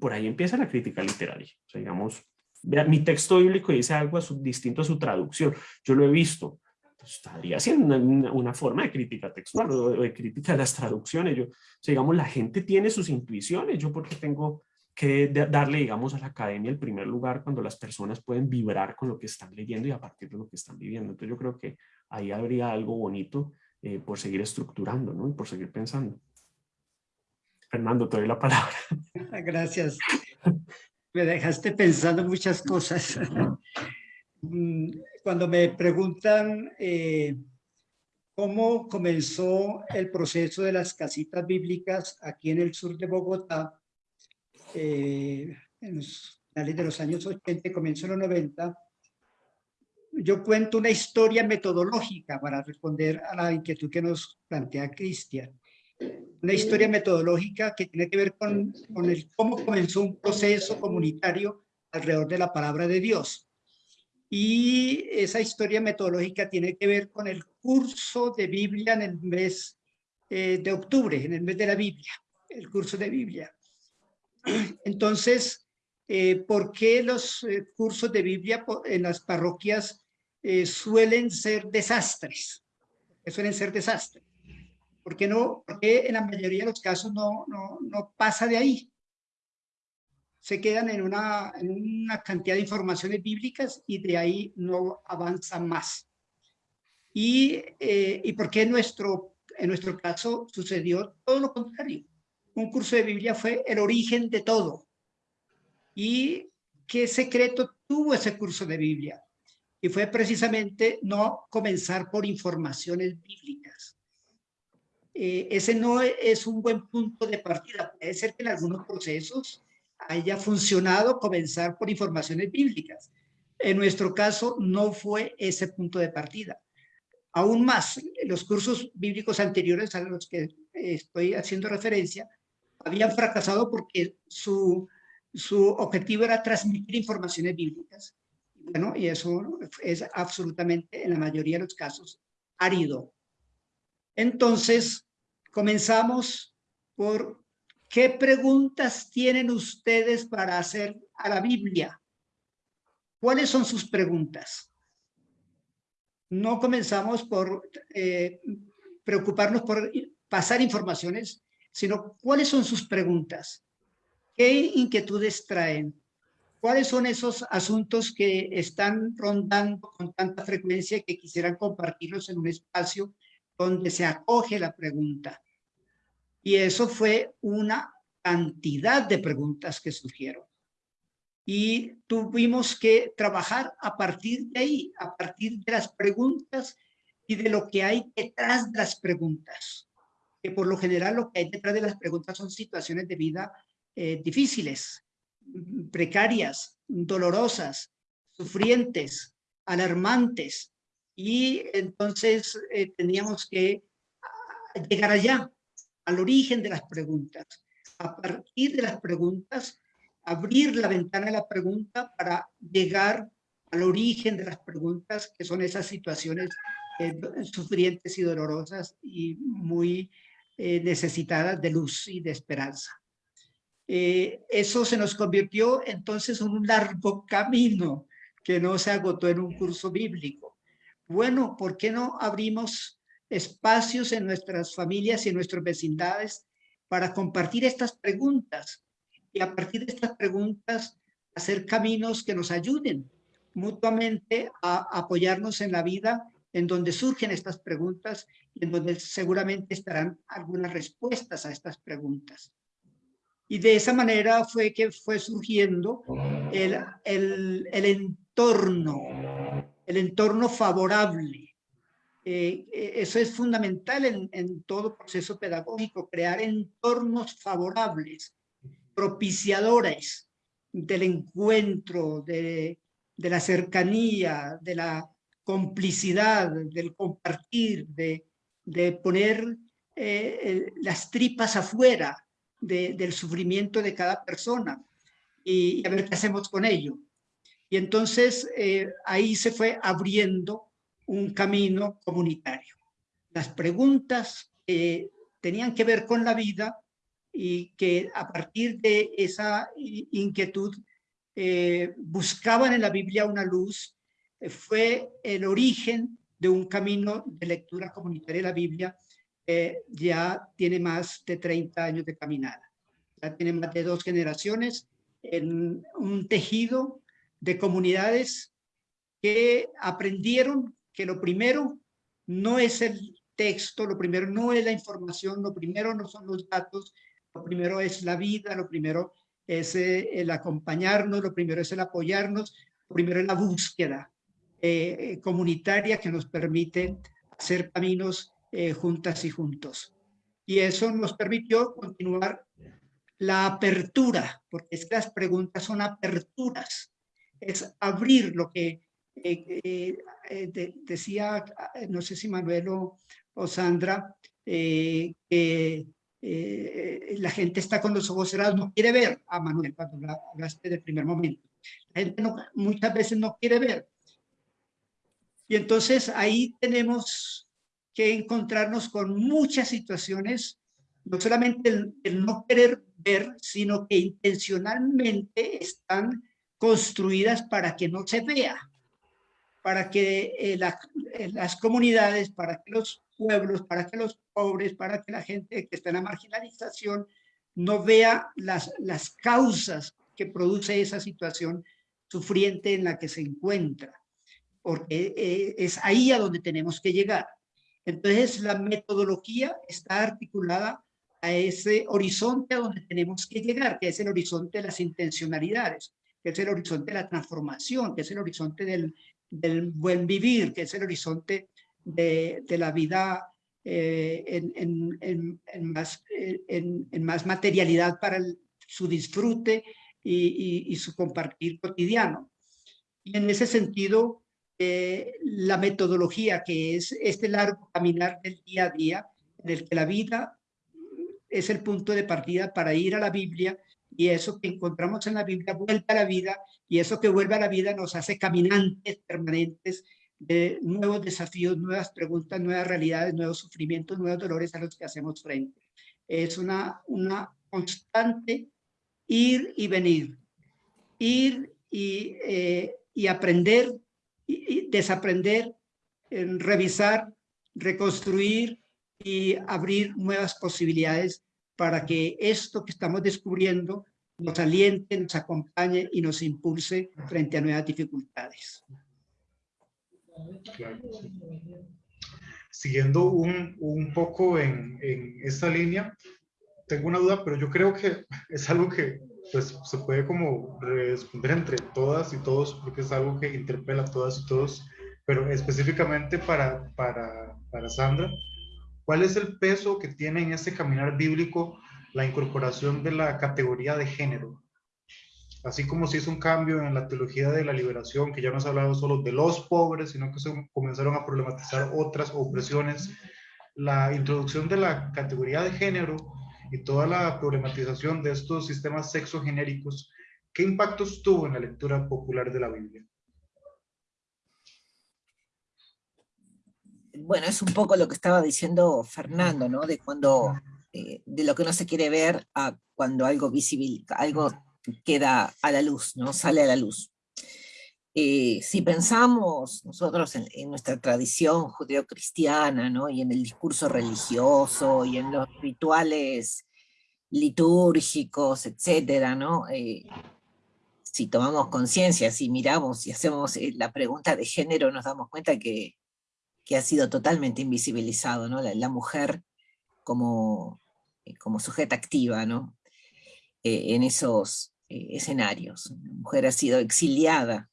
Por ahí empieza la crítica literaria. O sea, digamos, mi texto bíblico dice algo distinto a su traducción. Yo lo he visto. Pues, estaría siendo una, forma de crítica textual o de, crítica de las traducciones. Yo, o sea, digamos, la gente tiene sus intuiciones. Yo porque tengo que darle, digamos, a la academia el primer lugar cuando las personas pueden vibrar con lo que están leyendo y a partir de lo que están viviendo. Entonces yo creo que ahí habría algo bonito eh, por seguir estructurando, ¿no? Y por seguir pensando. Fernando, te doy la palabra. Gracias. Me dejaste pensando muchas cosas. Mm, cuando me preguntan eh, cómo comenzó el proceso de las casitas bíblicas aquí en el sur de Bogotá, eh, en finales de los años 80 comienzo en los 90, yo cuento una historia metodológica para responder a la inquietud que nos plantea Cristian. Una historia metodológica que tiene que ver con, con el, cómo comenzó un proceso comunitario alrededor de la palabra de Dios. Y esa historia metodológica tiene que ver con el curso de Biblia en el mes eh, de octubre, en el mes de la Biblia, el curso de Biblia. Entonces, eh, ¿por qué los eh, cursos de Biblia en las parroquias eh, suelen ser desastres? Suelen ser desastres. ¿Por qué no? Porque en la mayoría de los casos no, no, no pasa de ahí. Se quedan en una, en una cantidad de informaciones bíblicas y de ahí no avanza más. Y, y por qué nuestro, en nuestro caso sucedió todo lo contrario un curso de Biblia fue el origen de todo. ¿Y qué secreto tuvo ese curso de Biblia? Y fue precisamente no comenzar por informaciones bíblicas. Eh, ese no es un buen punto de partida. Puede ser que en algunos procesos haya funcionado comenzar por informaciones bíblicas, En nuestro caso no fue ese punto de partida. Aún más, los cursos bíblicos anteriores a los que estoy haciendo referencia habían fracasado porque su, su objetivo era transmitir informaciones bíblicas. Bueno, y eso es absolutamente, en la mayoría de los casos, árido. Entonces, comenzamos por qué preguntas tienen ustedes para hacer a la Biblia. ¿Cuáles son sus preguntas? No comenzamos por eh, preocuparnos por pasar informaciones, sino cuáles son sus preguntas. ¿Qué inquietudes traen? ¿Cuáles son esos asuntos que están rondando con tanta frecuencia que quisieran compartirlos en un espacio donde se acoge la pregunta? Y eso fue una cantidad de preguntas que surgieron. Y tuvimos que trabajar a partir de ahí, a partir de las preguntas y de lo que hay detrás de las preguntas. Que por lo general lo que hay detrás de las preguntas son situaciones de vida eh, difíciles, precarias, dolorosas, sufrientes, alarmantes. Y entonces eh, teníamos que ah, llegar allá, al origen de las preguntas. A partir de las preguntas, abrir la ventana de la pregunta para llegar al origen de las preguntas, que son esas situaciones eh, sufrientes y dolorosas y muy necesitadas de luz y de esperanza. Eh, eso se nos convirtió entonces en un largo camino que no se agotó en un curso bíblico. Bueno, ¿por qué no abrimos espacios en nuestras familias y en nuestras vecindades para compartir estas preguntas? Y a partir de estas preguntas, hacer caminos que nos ayuden mutuamente a apoyarnos en la vida en donde surgen estas preguntas y en donde seguramente estarán algunas respuestas a estas preguntas. Y de esa manera fue que fue surgiendo el, el, el entorno, el entorno favorable. Eh, eh, eso es fundamental en, en, todo proceso pedagógico, crear entornos favorables, propiciadores del encuentro, de, de la cercanía, de la complicidad, del compartir, de, de poner eh, las tripas afuera, del sufrimiento de cada persona y, a ver qué hacemos con ello. Y entonces eh, ahí se fue abriendo un camino comunitario. Las preguntas tenían que ver con la vida y que a partir de esa inquietud eh, buscaban en la Biblia una luz, eh, fue el origen de un camino de lectura comunitaria de la Biblia ya tiene más de 30 años de caminada. Ya tiene más de dos generaciones en un tejido de comunidades que aprendieron que lo primero no es el texto, lo primero no es la información, lo primero no son los datos, lo primero es la vida, lo primero es eh, el acompañarnos, lo primero es el apoyarnos, lo primero es la búsqueda eh, comunitaria que nos permite hacer caminos eh, juntas y juntos. Y eso nos permitió continuar la apertura, porque es que las preguntas son aperturas, es abrir lo que eh, eh, decía, no sé si Manuel o, Sandra, que la gente está con los ojos cerrados, no quiere ver a Manuel cuando hablaste del primer momento. La gente muchas veces no quiere ver. Y entonces ahí tenemos que encontrarnos con muchas situaciones, no solamente el, no querer ver, sino que intencionalmente están construidas para que no se vea, para que eh, eh, las comunidades, para que los pueblos, para que los pobres, para que la gente que está en la marginalización no vea las, las causas que produce esa situación sufriente en la que se encuentra, porque eh, es ahí a donde tenemos que llegar. Entonces, la metodología está articulada a ese horizonte a donde tenemos que llegar, que es el horizonte de las intencionalidades, que es el horizonte de la transformación, que es el horizonte del, buen vivir, que es el horizonte de, la vida eh, en, más, en, más, materialidad para su disfrute y, y, su compartir cotidiano. Y en ese sentido, eh, la metodología que es este largo caminar del día a día, en el que la vida es el punto de partida para ir a la Biblia y eso que encontramos en la Biblia vuelve a la vida y eso que vuelve a la vida nos hace caminantes permanentes de nuevos desafíos, nuevas preguntas, nuevas realidades, nuevos sufrimientos, nuevos dolores a los que hacemos frente. Es una, una constante ir y venir, ir y, eh, y aprender y, desaprender, revisar, reconstruir y abrir nuevas posibilidades para que esto que estamos descubriendo nos aliente, nos acompañe y nos impulse frente a nuevas dificultades. Siguiendo un, un poco en, en, esta línea, tengo una duda, pero yo creo que es algo que pues, se puede como responder entre todas y todos, porque es algo que interpela a todas y todos, pero específicamente para, para, para Sandra, ¿cuál es el peso que tiene en este caminar bíblico la incorporación de la categoría de género? Así como se hizo un cambio en la teología de la liberación, que ya no se hablaba solo de los pobres, sino que se comenzaron a problematizar otras opresiones, la introducción de la categoría de género y toda la problematización de estos sistemas sexogenéricos, ¿qué impactos tuvo en la lectura popular de la Biblia? Bueno, es un poco lo que estaba diciendo Fernando, ¿no? De cuando, eh, de lo que no se quiere ver a cuando algo visible, algo queda a la luz, ¿no? Sale a la luz. Eh, si pensamos nosotros en, nuestra tradición judeocristiana, ¿no? y en el discurso religioso, y en los rituales litúrgicos, etcétera, ¿no? Eh, si tomamos conciencia, si miramos y hacemos eh, la pregunta de género, nos damos cuenta que, que ha sido totalmente invisibilizado, la, mujer como, como sujeta activa en esos escenarios. La mujer ha sido exiliada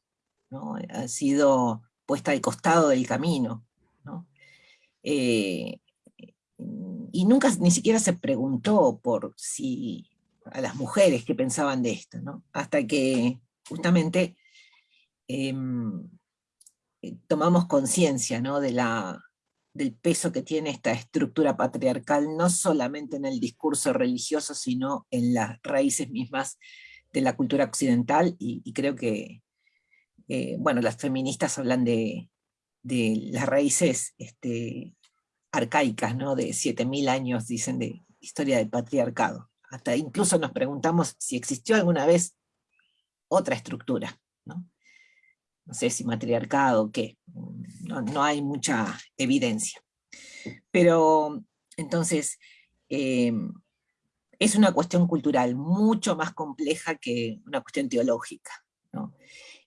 ha sido puesta al costado del camino. Eh, y nunca ni siquiera se preguntó por si a las mujeres que pensaban de esto, hasta que justamente em, eh, tomamos conciencia de la, del peso que tiene esta estructura patriarcal, no solamente en el discurso religioso, sino en las raíces mismas de la cultura occidental, y creo que eh, bueno, las feministas hablan de, las raíces este, arcaicas, ¿no? de 7.000 años, dicen, de historia del patriarcado. Hasta incluso nos preguntamos si existió alguna vez otra estructura, ¿no? Sé si matriarcado o qué, no, hay mucha evidencia. Pero entonces, em, es una cuestión cultural mucho más compleja que una cuestión teológica. ¿no?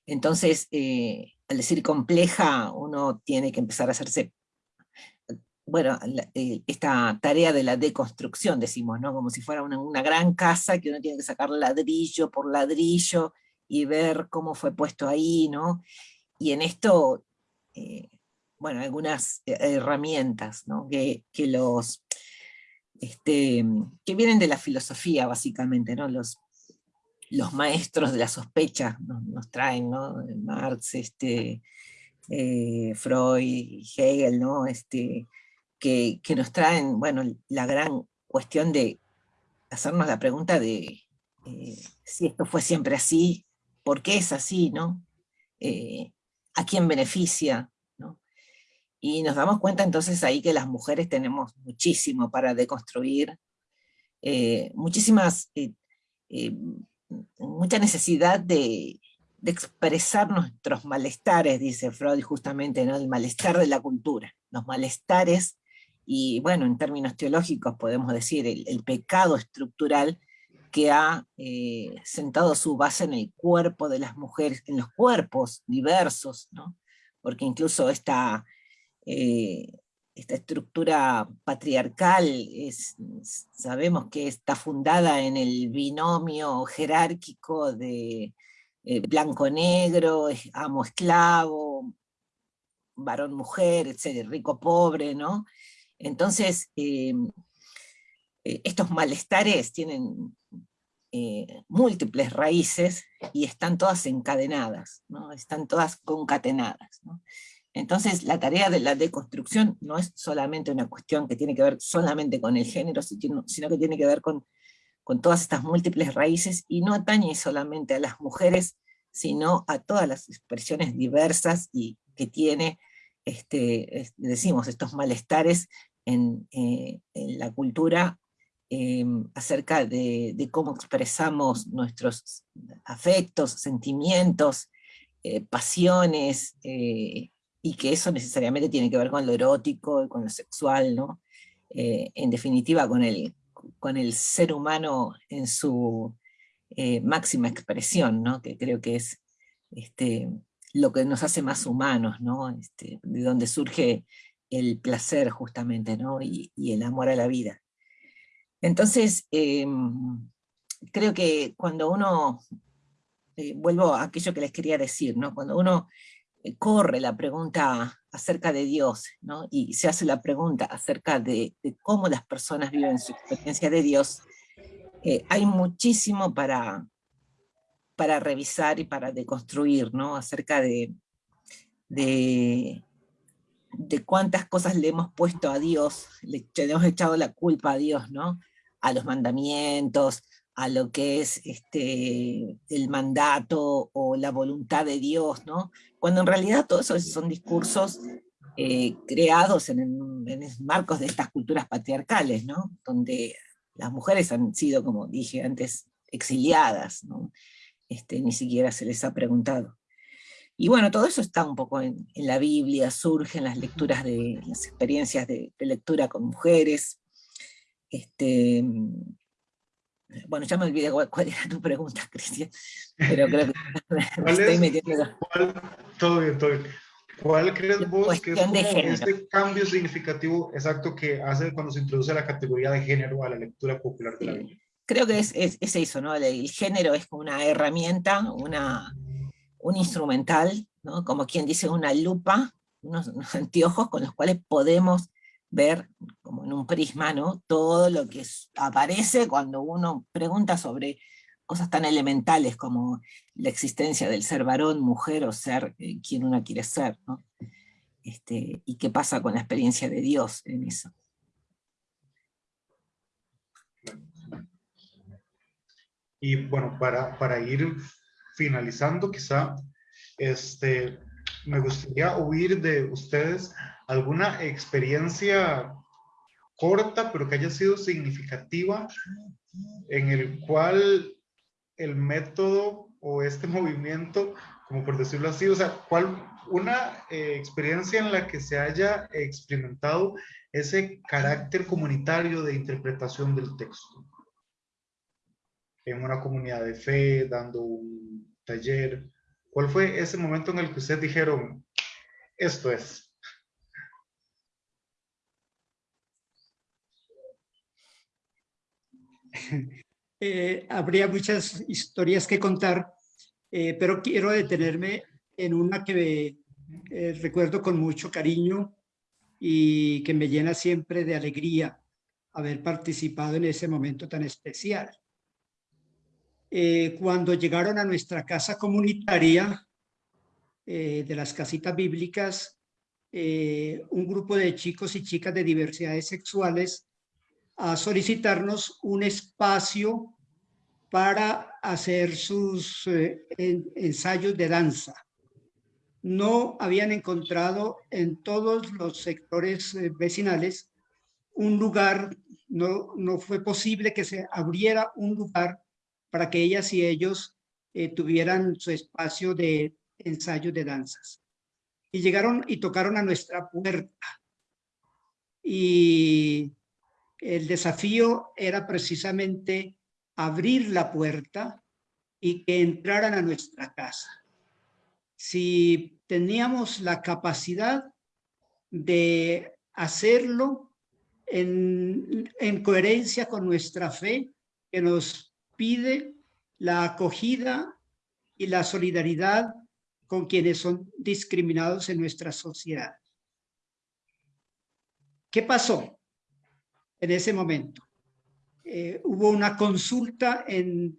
Entonces, eh, al decir compleja, uno tiene que empezar a hacerse, bueno, eh, esta tarea de la deconstrucción, decimos, ¿no? Como si fuera una, gran casa que uno tiene que sacar ladrillo por ladrillo y ver cómo fue puesto ahí, ¿no? Y en esto, eh, bueno, algunas herramientas, ¿no? Que, los, este, que vienen de la filosofía, básicamente, ¿no? Los los maestros de la sospecha nos, traen, ¿no? Marx, este, eh, Freud, Hegel, ¿no? Este, que, nos traen, bueno, la gran cuestión de hacernos la pregunta de eh, si esto fue siempre así, por qué es así, ¿no? Eh, ¿A quién beneficia? ¿no? Y nos damos cuenta entonces ahí que las mujeres tenemos muchísimo para deconstruir, muchísimas mucha necesidad de, expresar nuestros malestares, dice Freud justamente, ¿no? el malestar de la cultura, los malestares, y bueno, en términos teológicos podemos decir el, pecado estructural que ha eh, sentado su base en el cuerpo de las mujeres, en los cuerpos diversos, ¿no? porque incluso esta, eh, esta estructura patriarcal es, sabemos que está fundada en el binomio jerárquico de eh, blanco-negro, amo-esclavo, varón-mujer, etc., rico-pobre, ¿no? Entonces, eh, eh, estos malestares tienen múltiples raíces y están todas encadenadas, ¿no? están todas concatenadas. Entonces la tarea de la deconstrucción no es solamente una cuestión que tiene que ver solamente con el género, sino que tiene que ver con, todas estas múltiples raíces y no atañe solamente a las mujeres, sino a todas las expresiones diversas y que tiene, este, decimos, estos malestares en, eh, la cultura Em, acerca de, cómo expresamos nuestros afectos, sentimientos, eh, pasiones, eh, y que eso necesariamente tiene que ver con lo erótico y con lo sexual, ¿no? Eh, en definitiva con el, con el ser humano en su máxima expresión, ¿no? que creo que es este, lo que nos hace más humanos, ¿no? Este, de donde surge el placer justamente, ¿no? y el amor a la vida. Entonces, em, creo que cuando uno, eh, vuelvo a aquello que les quería decir, ¿no? cuando uno eh, corre la pregunta acerca de Dios, ¿no? y se hace la pregunta acerca de, cómo las personas viven su experiencia de Dios, eh, hay muchísimo para, para revisar y para deconstruir, ¿no? acerca de, de, de cuántas cosas le hemos puesto a Dios, le, hemos echado la culpa a Dios, ¿no? A los mandamientos, a lo que es este, el mandato o la voluntad de Dios, ¿no? Cuando en realidad todos esos son discursos eh, creados en, en, marcos de estas culturas patriarcales, ¿no? Donde las mujeres han sido, como dije antes, exiliadas. Este, ni siquiera se les ha preguntado. Y bueno, todo eso está un poco en, la Biblia, surge en las lecturas de las experiencias de, lectura con mujeres. Este, bueno, ya me olvidé cuál, era tu pregunta, Cristian, pero creo que me estoy metiendo. ¿cuál, todo bien, todo bien. ¿Cuál crees vos que es como este cambio significativo exacto que hace cuando se introduce la categoría de género a la lectura popular de la Biblia? Creo que es, es, es eso, ¿no? El género es como una herramienta, una, un instrumental, ¿no? como quien dice una lupa, unos, anteojos con los cuales podemos ver, como en un prisma, ¿no? todo lo que aparece cuando uno pregunta sobre cosas tan elementales como la existencia del ser varón, mujer o ser eh, quien uno quiere ser, ¿no? Este, y qué pasa con la experiencia de Dios en eso. Y bueno, para, para ir finalizando, quizá este, me gustaría oír de ustedes alguna experiencia corta, pero que haya sido significativa, en el cual el método o este movimiento, como por decirlo así, o sea, cuál, una eh, experiencia en la que se haya experimentado ese carácter comunitario de interpretación del texto en una comunidad de fe, dando un taller. ¿Cuál fue ese momento en el que ustedes dijeron, esto es? Eh, habría muchas historias que contar, eh, pero quiero detenerme en una que eh, recuerdo con mucho cariño y que me llena siempre de alegría haber participado en ese momento tan especial. Cuando llegaron a nuestra casa comunitaria de las casitas bíblicas, un grupo de chicos y chicas de diversidades sexuales a solicitarnos un espacio para hacer sus ensayos de danza. No habían encontrado en todos los sectores vecinales un lugar, no, no fue posible que se abriera un lugar para que ellas y ellos eh, tuvieran su espacio de ensayo de danzas. Y llegaron y tocaron a nuestra puerta. Y el desafío era precisamente abrir la puerta y que entraran a nuestra casa. Si teníamos la capacidad de hacerlo en, en coherencia con nuestra fe, que nos pide la acogida y la solidaridad con quienes son discriminados en nuestra sociedad. ¿Qué pasó en ese momento? eh, hubo una consulta en,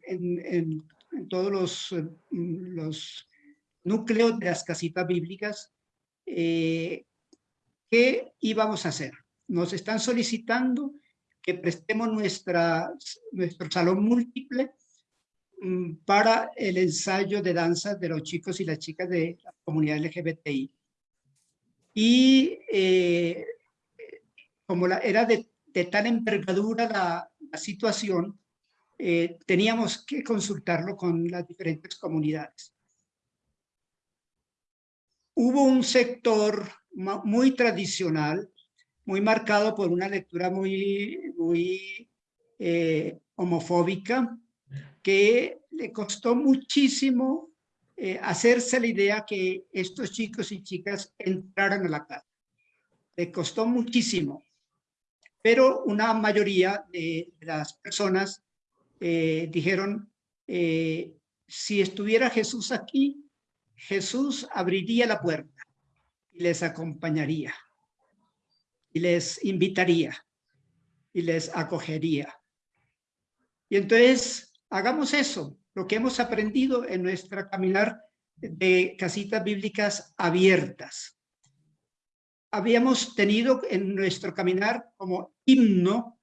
todos los, los, núcleos de las casitas bíblicas. Eh, ¿Qué íbamos a hacer? Nos están solicitando que prestemos nuestra, nuestro salón múltiple mm, para el ensayo de danza de los chicos y las chicas de la comunidad LGBTI. Y eh, como era de, de tal envergadura la, situación, eh, teníamos que consultarlo con las diferentes comunidades. Hubo un sector muy tradicional muy marcado por una lectura muy, muy eh, homofóbica, que le costó muchísimo eh, hacerse la idea que estos chicos y chicas entraran a la casa. Le costó muchísimo, pero una mayoría de las personas eh, dijeron, si estuviera Jesús aquí, Jesús abriría la puerta y les acompañaría y les invitaría y les acogería. Y entonces hagamos eso, lo que hemos aprendido en nuestra caminar de casitas bíblicas abiertas. Habíamos tenido en nuestro caminar como himno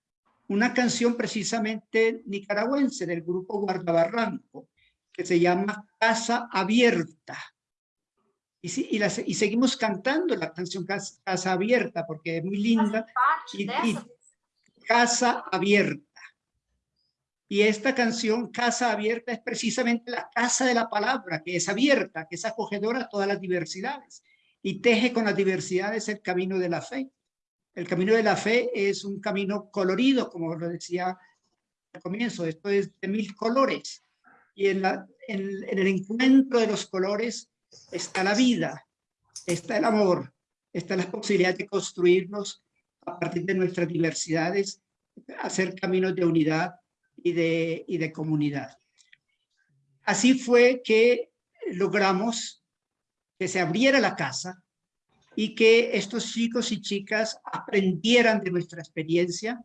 una canción precisamente nicaragüense del grupo Guardabarranco, que se llama Casa Abierta. Y, y, seguimos cantando la canción Casa, Abierta porque es muy linda. Y, Casa Abierta. Y esta canción, Casa Abierta, es precisamente la casa de la palabra, que es abierta, que es acogedora a todas las diversidades. Y teje con las diversidades el camino de la fe. El camino de la fe es un camino colorido, como lo decía al comienzo. Esto es de mil colores. Y en, la, en el encuentro de los colores está la vida, está el amor, está la posibilidad de construirnos a partir de nuestras diversidades, hacer caminos de unidad y de, y de comunidad. Así fue que logramos que se abriera la casa y que estos chicos y chicas aprendieran de nuestra experiencia,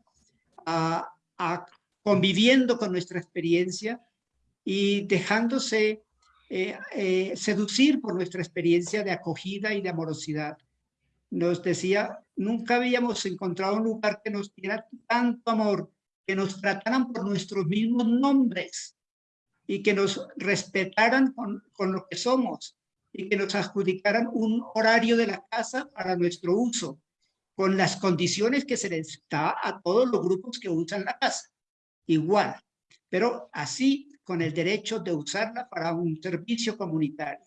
conviviendo con nuestra experiencia y dejándose eh, eh, seducir por nuestra experiencia de acogida y de amorosidad. Nos decía, nunca habíamos encontrado un lugar que nos diera tanto amor, que nos trataran por nuestros mismos nombres y que nos respetaran con lo que somos y que nos adjudicaran un horario de la casa para nuestro uso, con las condiciones que se les da a todos los grupos que usan la casa. Igual, pero así con el derecho de usarla para un servicio comunitario.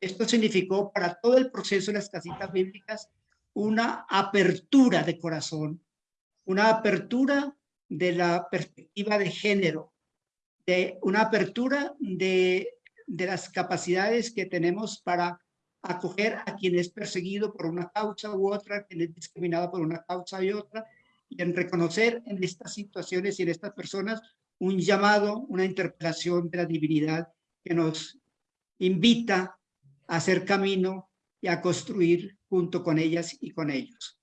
Esto significó para todo el proceso de las casitas bíblicas una apertura de corazón, una apertura de la perspectiva de género, de una apertura de, de las capacidades que tenemos para acoger a quien es perseguido por una causa u otra, quien es discriminado por una causa y otra, y en reconocer en estas situaciones y en estas personas un llamado, una interpelación de la divinidad que nos invita a hacer camino y a construir junto con ellas y con ellos.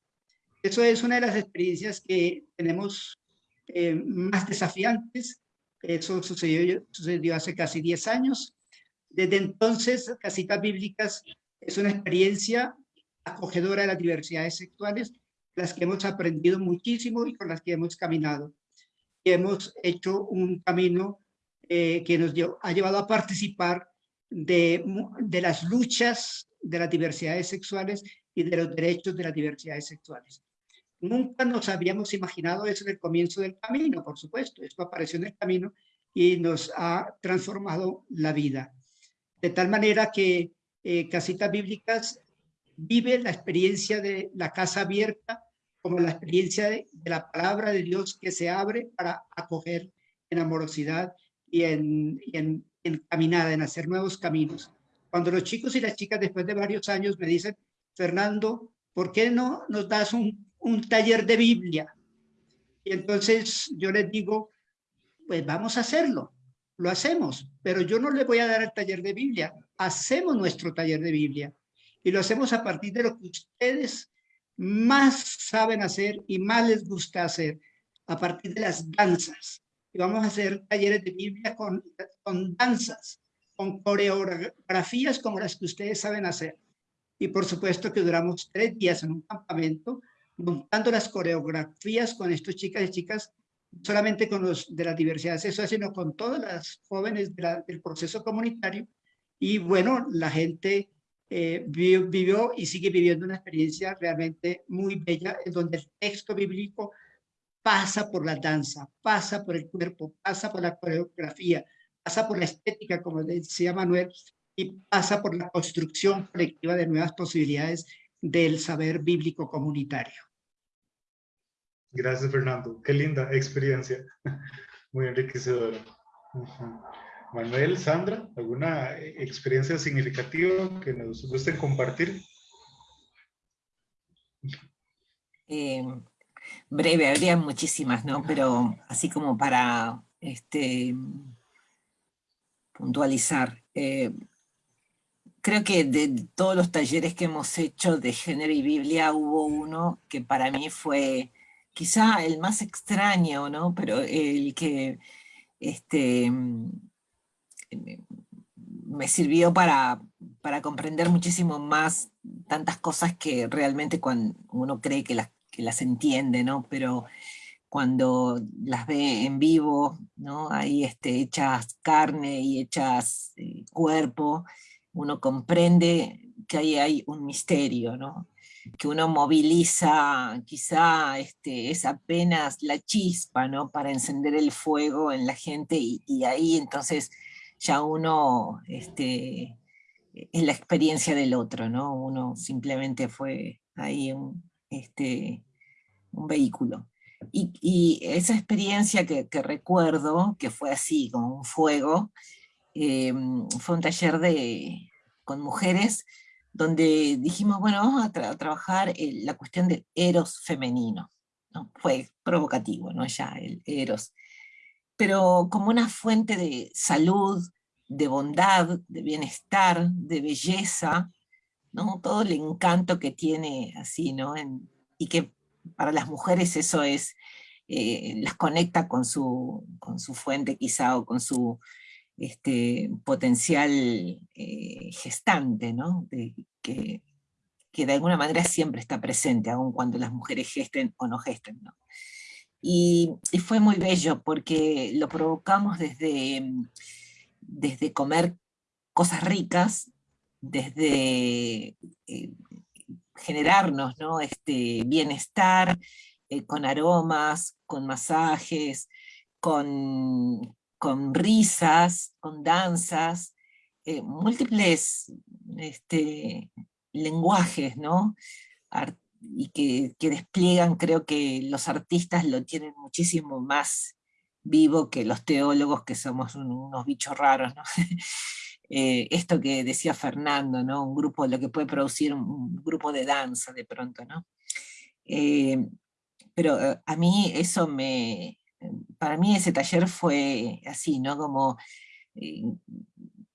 Eso es una de las experiencias que tenemos eh, más desafiantes. Eso sucedió, sucedió hace casi 10 años. Desde entonces, Casitas Bíblicas es una experiencia acogedora de las diversidades sexuales, las que hemos aprendido muchísimo y con las que hemos caminado hemos hecho un camino eh, que nos ha llevado a participar de, de las luchas de las diversidades sexuales y de los derechos de las diversidades sexuales. Nunca nos habíamos imaginado eso en el comienzo del camino, por supuesto. Esto apareció en el camino y nos ha transformado la vida. De tal manera que eh, Casitas Bíblicas vive la experiencia de la casa abierta como la experiencia de, la palabra de Dios que se abre para acoger en amorosidad y en, en, en caminada, en hacer nuevos caminos. Cuando los chicos y las chicas después de varios años me dicen, Fernando, ¿por qué no nos das un, un taller de Biblia? Y entonces yo les digo, pues vamos a hacerlo, lo hacemos, pero yo no le voy a dar el taller de Biblia, hacemos nuestro taller de Biblia y lo hacemos a partir de lo que ustedes más saben hacer y más les gusta hacer. a partir de las danzas. Y vamos a hacer talleres de Biblia con, danzas, con coreografías como las que ustedes saben hacer. Y por supuesto que duramos tres días en un campamento montando las coreografías con estos chicas y chicas, solamente con los de la diversidad sexual, sino con todas las jóvenes del proceso comunitario. Y bueno, la gente eh, vivió, y sigue viviendo una experiencia realmente muy bella, en donde el texto bíblico pasa por la danza, pasa por el cuerpo, pasa por la coreografía, pasa por la estética, como decía Manuel, y pasa por la construcción colectiva de nuevas posibilidades del saber bíblico comunitario. Gracias, Fernando. Qué linda experiencia. Muy enriquecedora. Manuel, Sandra, ¿alguna experiencia significativa que nos gusten compartir? Eh, breve, habría muchísimas, ¿no? Pero así como para este, puntualizar. Eh, creo que de todos los talleres que hemos hecho de género y Biblia hubo uno que para mí fue quizá el más extraño, ¿no? Pero el que este, me sirvió para, para comprender muchísimo más tantas cosas que realmente cuando uno cree que las, que las entiende, ¿no? Pero cuando las ve en vivo, ¿no? Ahí este, hechas carne y hechas eh, cuerpo, uno comprende que ahí hay un misterio, ¿no? Que uno moviliza, quizá este, es apenas la chispa, ¿no? Para encender el fuego en la gente y, ahí entonces ya uno este, es la experiencia del otro, ¿no? Uno simplemente fue ahí un, este, un vehículo. Y, esa experiencia que, recuerdo, que fue así, como un fuego, eh, fue un taller de, con mujeres donde dijimos, bueno, vamos a, trabajar la cuestión del eros femenino. ¿no? Fue provocativo, ¿no? Ya el eros. Pero como una fuente de salud, de bondad, de bienestar, de belleza, ¿no? Todo el encanto que tiene así, ¿no? y que para las mujeres eso es, eh, las conecta con su, con su fuente quizá o con su este, potencial eh, gestante, ¿no? que, que, de alguna manera siempre está presente, aun cuando las mujeres gesten o no gesten. ¿no? Y, y, fue muy bello porque lo provocamos desde, desde comer cosas ricas, desde eh, generarnos ¿no? este bienestar eh, con aromas, con masajes, con, con risas, con danzas, eh, múltiples este, lenguajes, ¿no? y que, despliegan, creo que los artistas lo tienen muchísimo más vivo que los teólogos que somos unos bichos raros, ¿no? Eh, esto que decía Fernando, ¿no? Un grupo, lo que puede producir un, grupo de danza de pronto, ¿no? Eh, pero a mí eso me, para mí ese taller fue así, ¿no? Como, eh,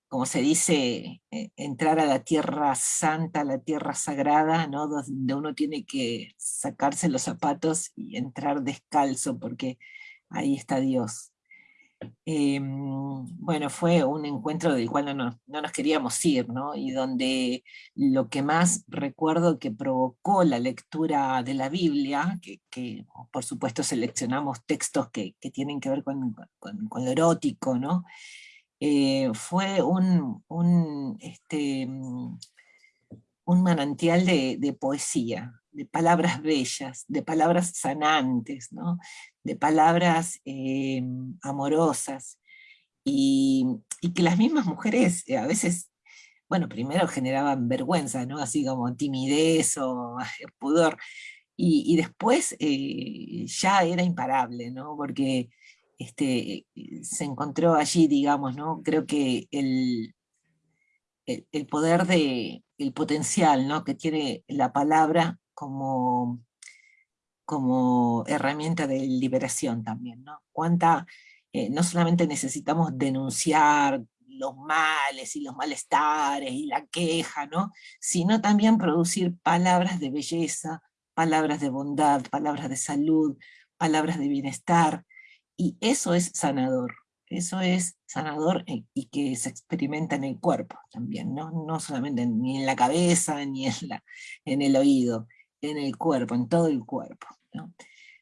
como se dice, eh, entrar a la tierra santa, a la tierra sagrada, ¿no? Donde uno tiene que sacarse los zapatos y entrar descalzo porque ahí está Dios. Em, bueno, fue un encuentro del cual no nos, queríamos ir, ¿no? y donde lo que más recuerdo que provocó la lectura de la Biblia, que, por supuesto seleccionamos textos que, tienen que ver con, lo erótico, ¿no? Eh, fue este, un manantial de poesía, de palabras bellas, de palabras sanantes, ¿no? de palabras eh, amorosas, y, que las mismas mujeres eh, a veces, bueno, primero generaban vergüenza, ¿no? así como timidez o pudor, y, después eh, ya era imparable, ¿no? porque este, se encontró allí, digamos, ¿no? creo que el, el, el poder de, el potencial ¿no? que tiene la palabra como, como herramienta de liberación también, ¿no? Cuánta, eh, no solamente necesitamos denunciar los males y los malestares y la queja, ¿no? Sino también producir palabras de belleza, palabras de bondad, palabras de salud, palabras de bienestar, y eso es sanador, eso es sanador y que se experimenta en el cuerpo también, no, no solamente ni en la cabeza, ni en, la, en el oído, en el cuerpo, en todo el cuerpo.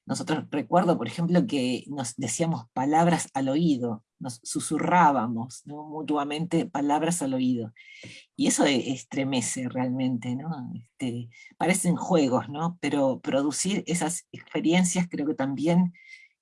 Nosotros recuerdo, por ejemplo, que nos decíamos palabras al oído, nos susurrábamos mutuamente palabras al oído. Y eso e, estremece realmente, ¿no? Este, parecen juegos, ¿no? Pero producir esas experiencias creo que también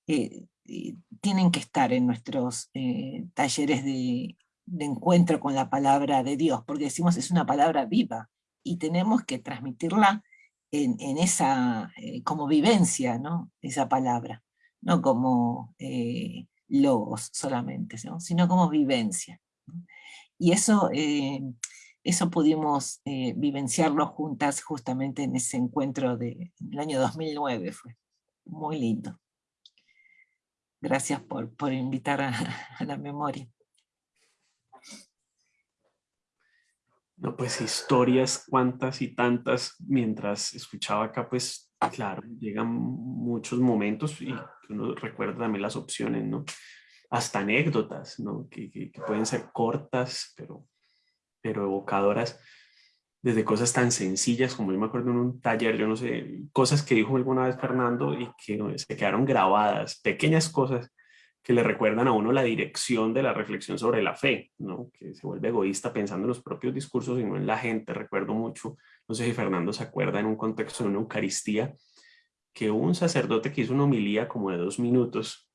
eh, eh, tienen que estar en nuestros eh, talleres de, de encuentro con la palabra de Dios, porque decimos es una palabra viva, y tenemos que transmitirla en, esa, eh, como vivencia, ¿no? Esa palabra, no como eh, logos solamente, sino como vivencia. Y eso, eh, eso pudimos vivenciarlo juntas justamente en ese encuentro del año 2009, fue muy lindo. Gracias por, por invitar a la memoria. No, pues historias, cuantas y tantas, mientras escuchaba acá, pues claro, llegan muchos momentos y uno recuerda también las opciones, ¿no? Hasta anécdotas, ¿no? Que, que, pueden ser cortas, pero, pero evocadoras, desde cosas tan sencillas como yo me acuerdo en un taller, yo no sé, cosas que dijo alguna vez Fernando y que se quedaron grabadas, pequeñas cosas que le recuerdan a uno la dirección de la reflexión sobre la fe, ¿no? que se vuelve egoísta pensando en los propios discursos y no en la gente. Recuerdo mucho, no sé si Fernando se acuerda en un contexto de una Eucaristía, que un sacerdote que hizo una homilía como de dos minutos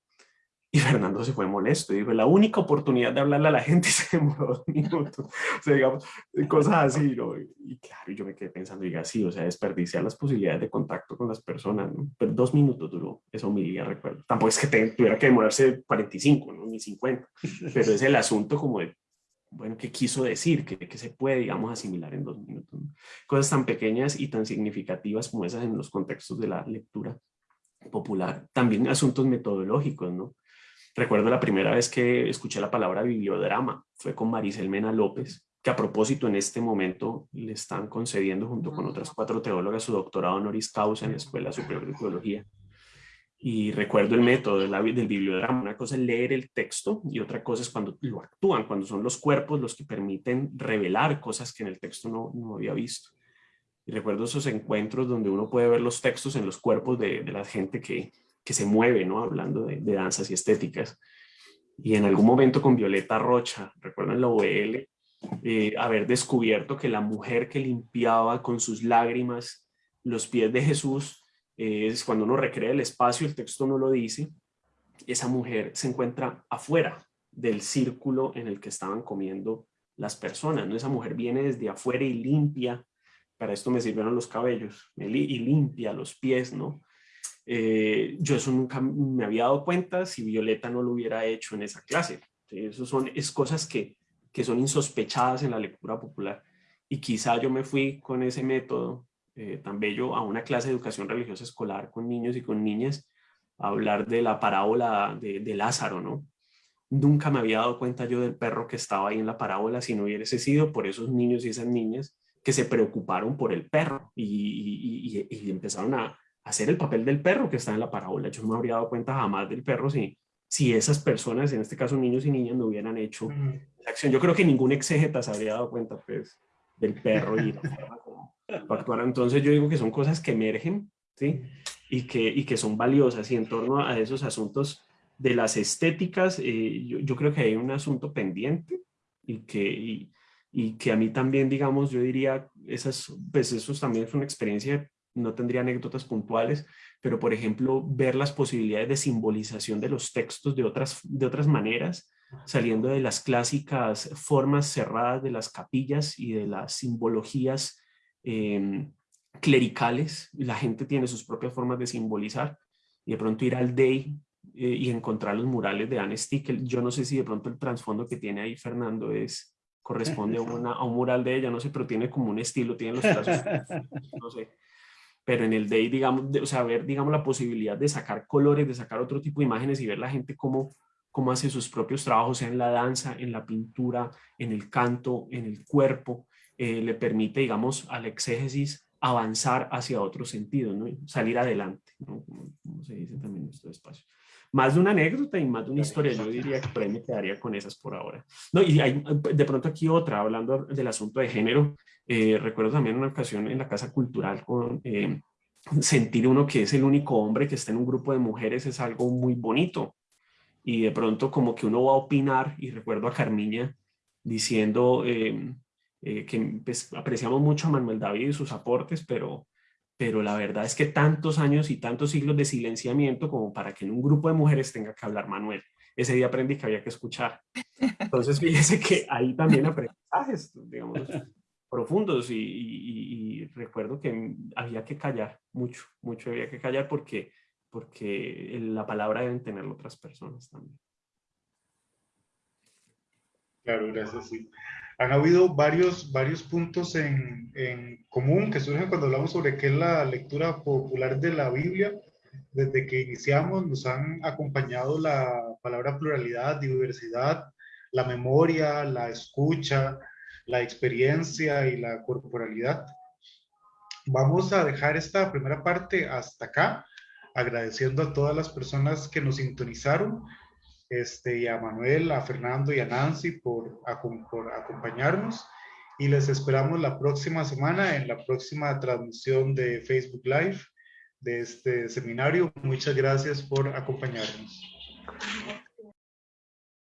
y Fernando se fue molesto dijo, la única oportunidad de hablarle a la gente se demoró dos minutos. O sea, digamos, cosas así, ¿no? Y claro, yo me quedé pensando, diga, sí, o sea, desperdiciar las posibilidades de contacto con las personas, ¿no? Pero dos minutos duró esa homilía, recuerdo. Tampoco es que tuviera que demorarse 45, ¿no? Ni 50. Pero es el asunto como de, bueno, ¿qué quiso decir? ¿Qué, qué se puede, digamos, asimilar en dos minutos? Cosas tan pequeñas y tan significativas como esas en los contextos de la lectura popular. También asuntos metodológicos, ¿no? Recuerdo la primera vez que escuché la palabra bibliodrama, fue con Maricel Mena López, que a propósito en este momento le están concediendo junto con otras cuatro teólogas su doctorado honoris causa en la Escuela Superior de Teología. Y recuerdo el método del, del bibliodrama. Una cosa es leer el texto y otra cosa es cuando lo actúan, cuando son los cuerpos los que permiten revelar cosas que en el texto no, no había visto. Y recuerdo esos encuentros donde uno puede ver los textos en los cuerpos de, de la gente que, que se mueve, ¿no? Hablando de, danzas y estéticas. Y en algún momento con Violeta Rocha, recuerdo en la OEL, eh, haber descubierto que la mujer que limpiaba con sus lágrimas los pies de Jesús, es cuando uno recrea el espacio, el texto no lo dice, esa mujer se encuentra afuera del círculo en el que estaban comiendo las personas, ¿no? Esa mujer viene desde afuera y limpia, para esto me sirvieron los cabellos, y limpia los pies, ¿no? Eh, yo eso nunca me había dado cuenta si Violeta no lo hubiera hecho en esa clase. Eso son es cosas que, que son insospechadas en la lectura popular. Y quizá yo me fui con ese método eh, tan bello a una clase de educación religiosa escolar con niños y con niñas a hablar de la parábola de, Lázaro, ¿no? Nunca me había dado cuenta yo del perro que estaba ahí en la parábola si no hubiese sido por esos niños y esas niñas que se preocuparon por el perro y empezaron a, hacer el papel del perro que está en la parábola. Yo no me habría dado cuenta jamás del perro si, si esas personas, en este caso niños y niñas, no hubieran hecho la acción. Yo creo que ningún exégeta se habría dado cuenta pues, del perro y la forma Entonces yo digo que son cosas que emergen ¿sí? y, que, y que son valiosas y en torno a esos asuntos de las estéticas, eh, yo, yo, creo que hay un asunto pendiente y que, y, y que a mí también, digamos, yo diría, esas, pues eso también es una experiencia no tendría anécdotas puntuales, pero por ejemplo, ver las posibilidades de simbolización de los textos de otras, de otras maneras, saliendo de las clásicas formas cerradas de las capillas y de las simbologías em, clericales. La gente tiene sus propias formas de simbolizar y de pronto ir al Day eh, y encontrar los murales de Anne Stickel. Yo no sé si de pronto el trasfondo que tiene ahí Fernando es corresponde a, una, a un mural de ella, no sé, pero tiene como un estilo, tiene los trazos, no sé pero en el day, digamos, o sea, ver, digamos, la posibilidad de sacar colores, de sacar otro tipo de imágenes y ver la gente cómo, cómo hace sus propios trabajos, sea en la danza, en la pintura, en el canto, en el cuerpo, eh, le permite, digamos, al exégesis avanzar hacia otro sentido, ¿no? salir adelante, ¿no? como, se dice también en estos espacios. Más de una anécdota y más de una historia, yo diría que por ahí me quedaría con esas por ahora. No, y hay de pronto aquí otra, hablando del asunto de género, eh, recuerdo también una ocasión en la Casa Cultural con... Eh, sentir uno que es el único hombre que está en un grupo de mujeres es algo muy bonito. Y de pronto como que uno va a opinar, y recuerdo a Carmiña diciendo eh, que pues, apreciamos mucho a Manuel David y sus aportes, pero, pero la verdad es que tantos años y tantos siglos de silenciamiento como para que en un grupo de mujeres tenga que hablar Manuel. Ese día aprendí que había que escuchar. Entonces fíjese que ahí también aprendizajes, digamos, profundos y, recuerdo que había que callar mucho, mucho había que callar porque, porque la palabra deben tener otras personas también. Claro, gracias. Sí. Han habido varios, varios puntos en, en, común que surgen cuando hablamos sobre qué es la lectura popular de la Biblia. Desde que iniciamos nos han acompañado la palabra pluralidad, diversidad, la memoria, la escucha, la experiencia y la corporalidad. Vamos a dejar esta primera parte hasta acá, agradeciendo a todas las personas que nos sintonizaron, este, y a Manuel, a Fernando y a Nancy por, por acompañarnos. Y les esperamos la próxima semana en la próxima transmisión de Facebook Live de este seminario. Muchas gracias por acompañarnos.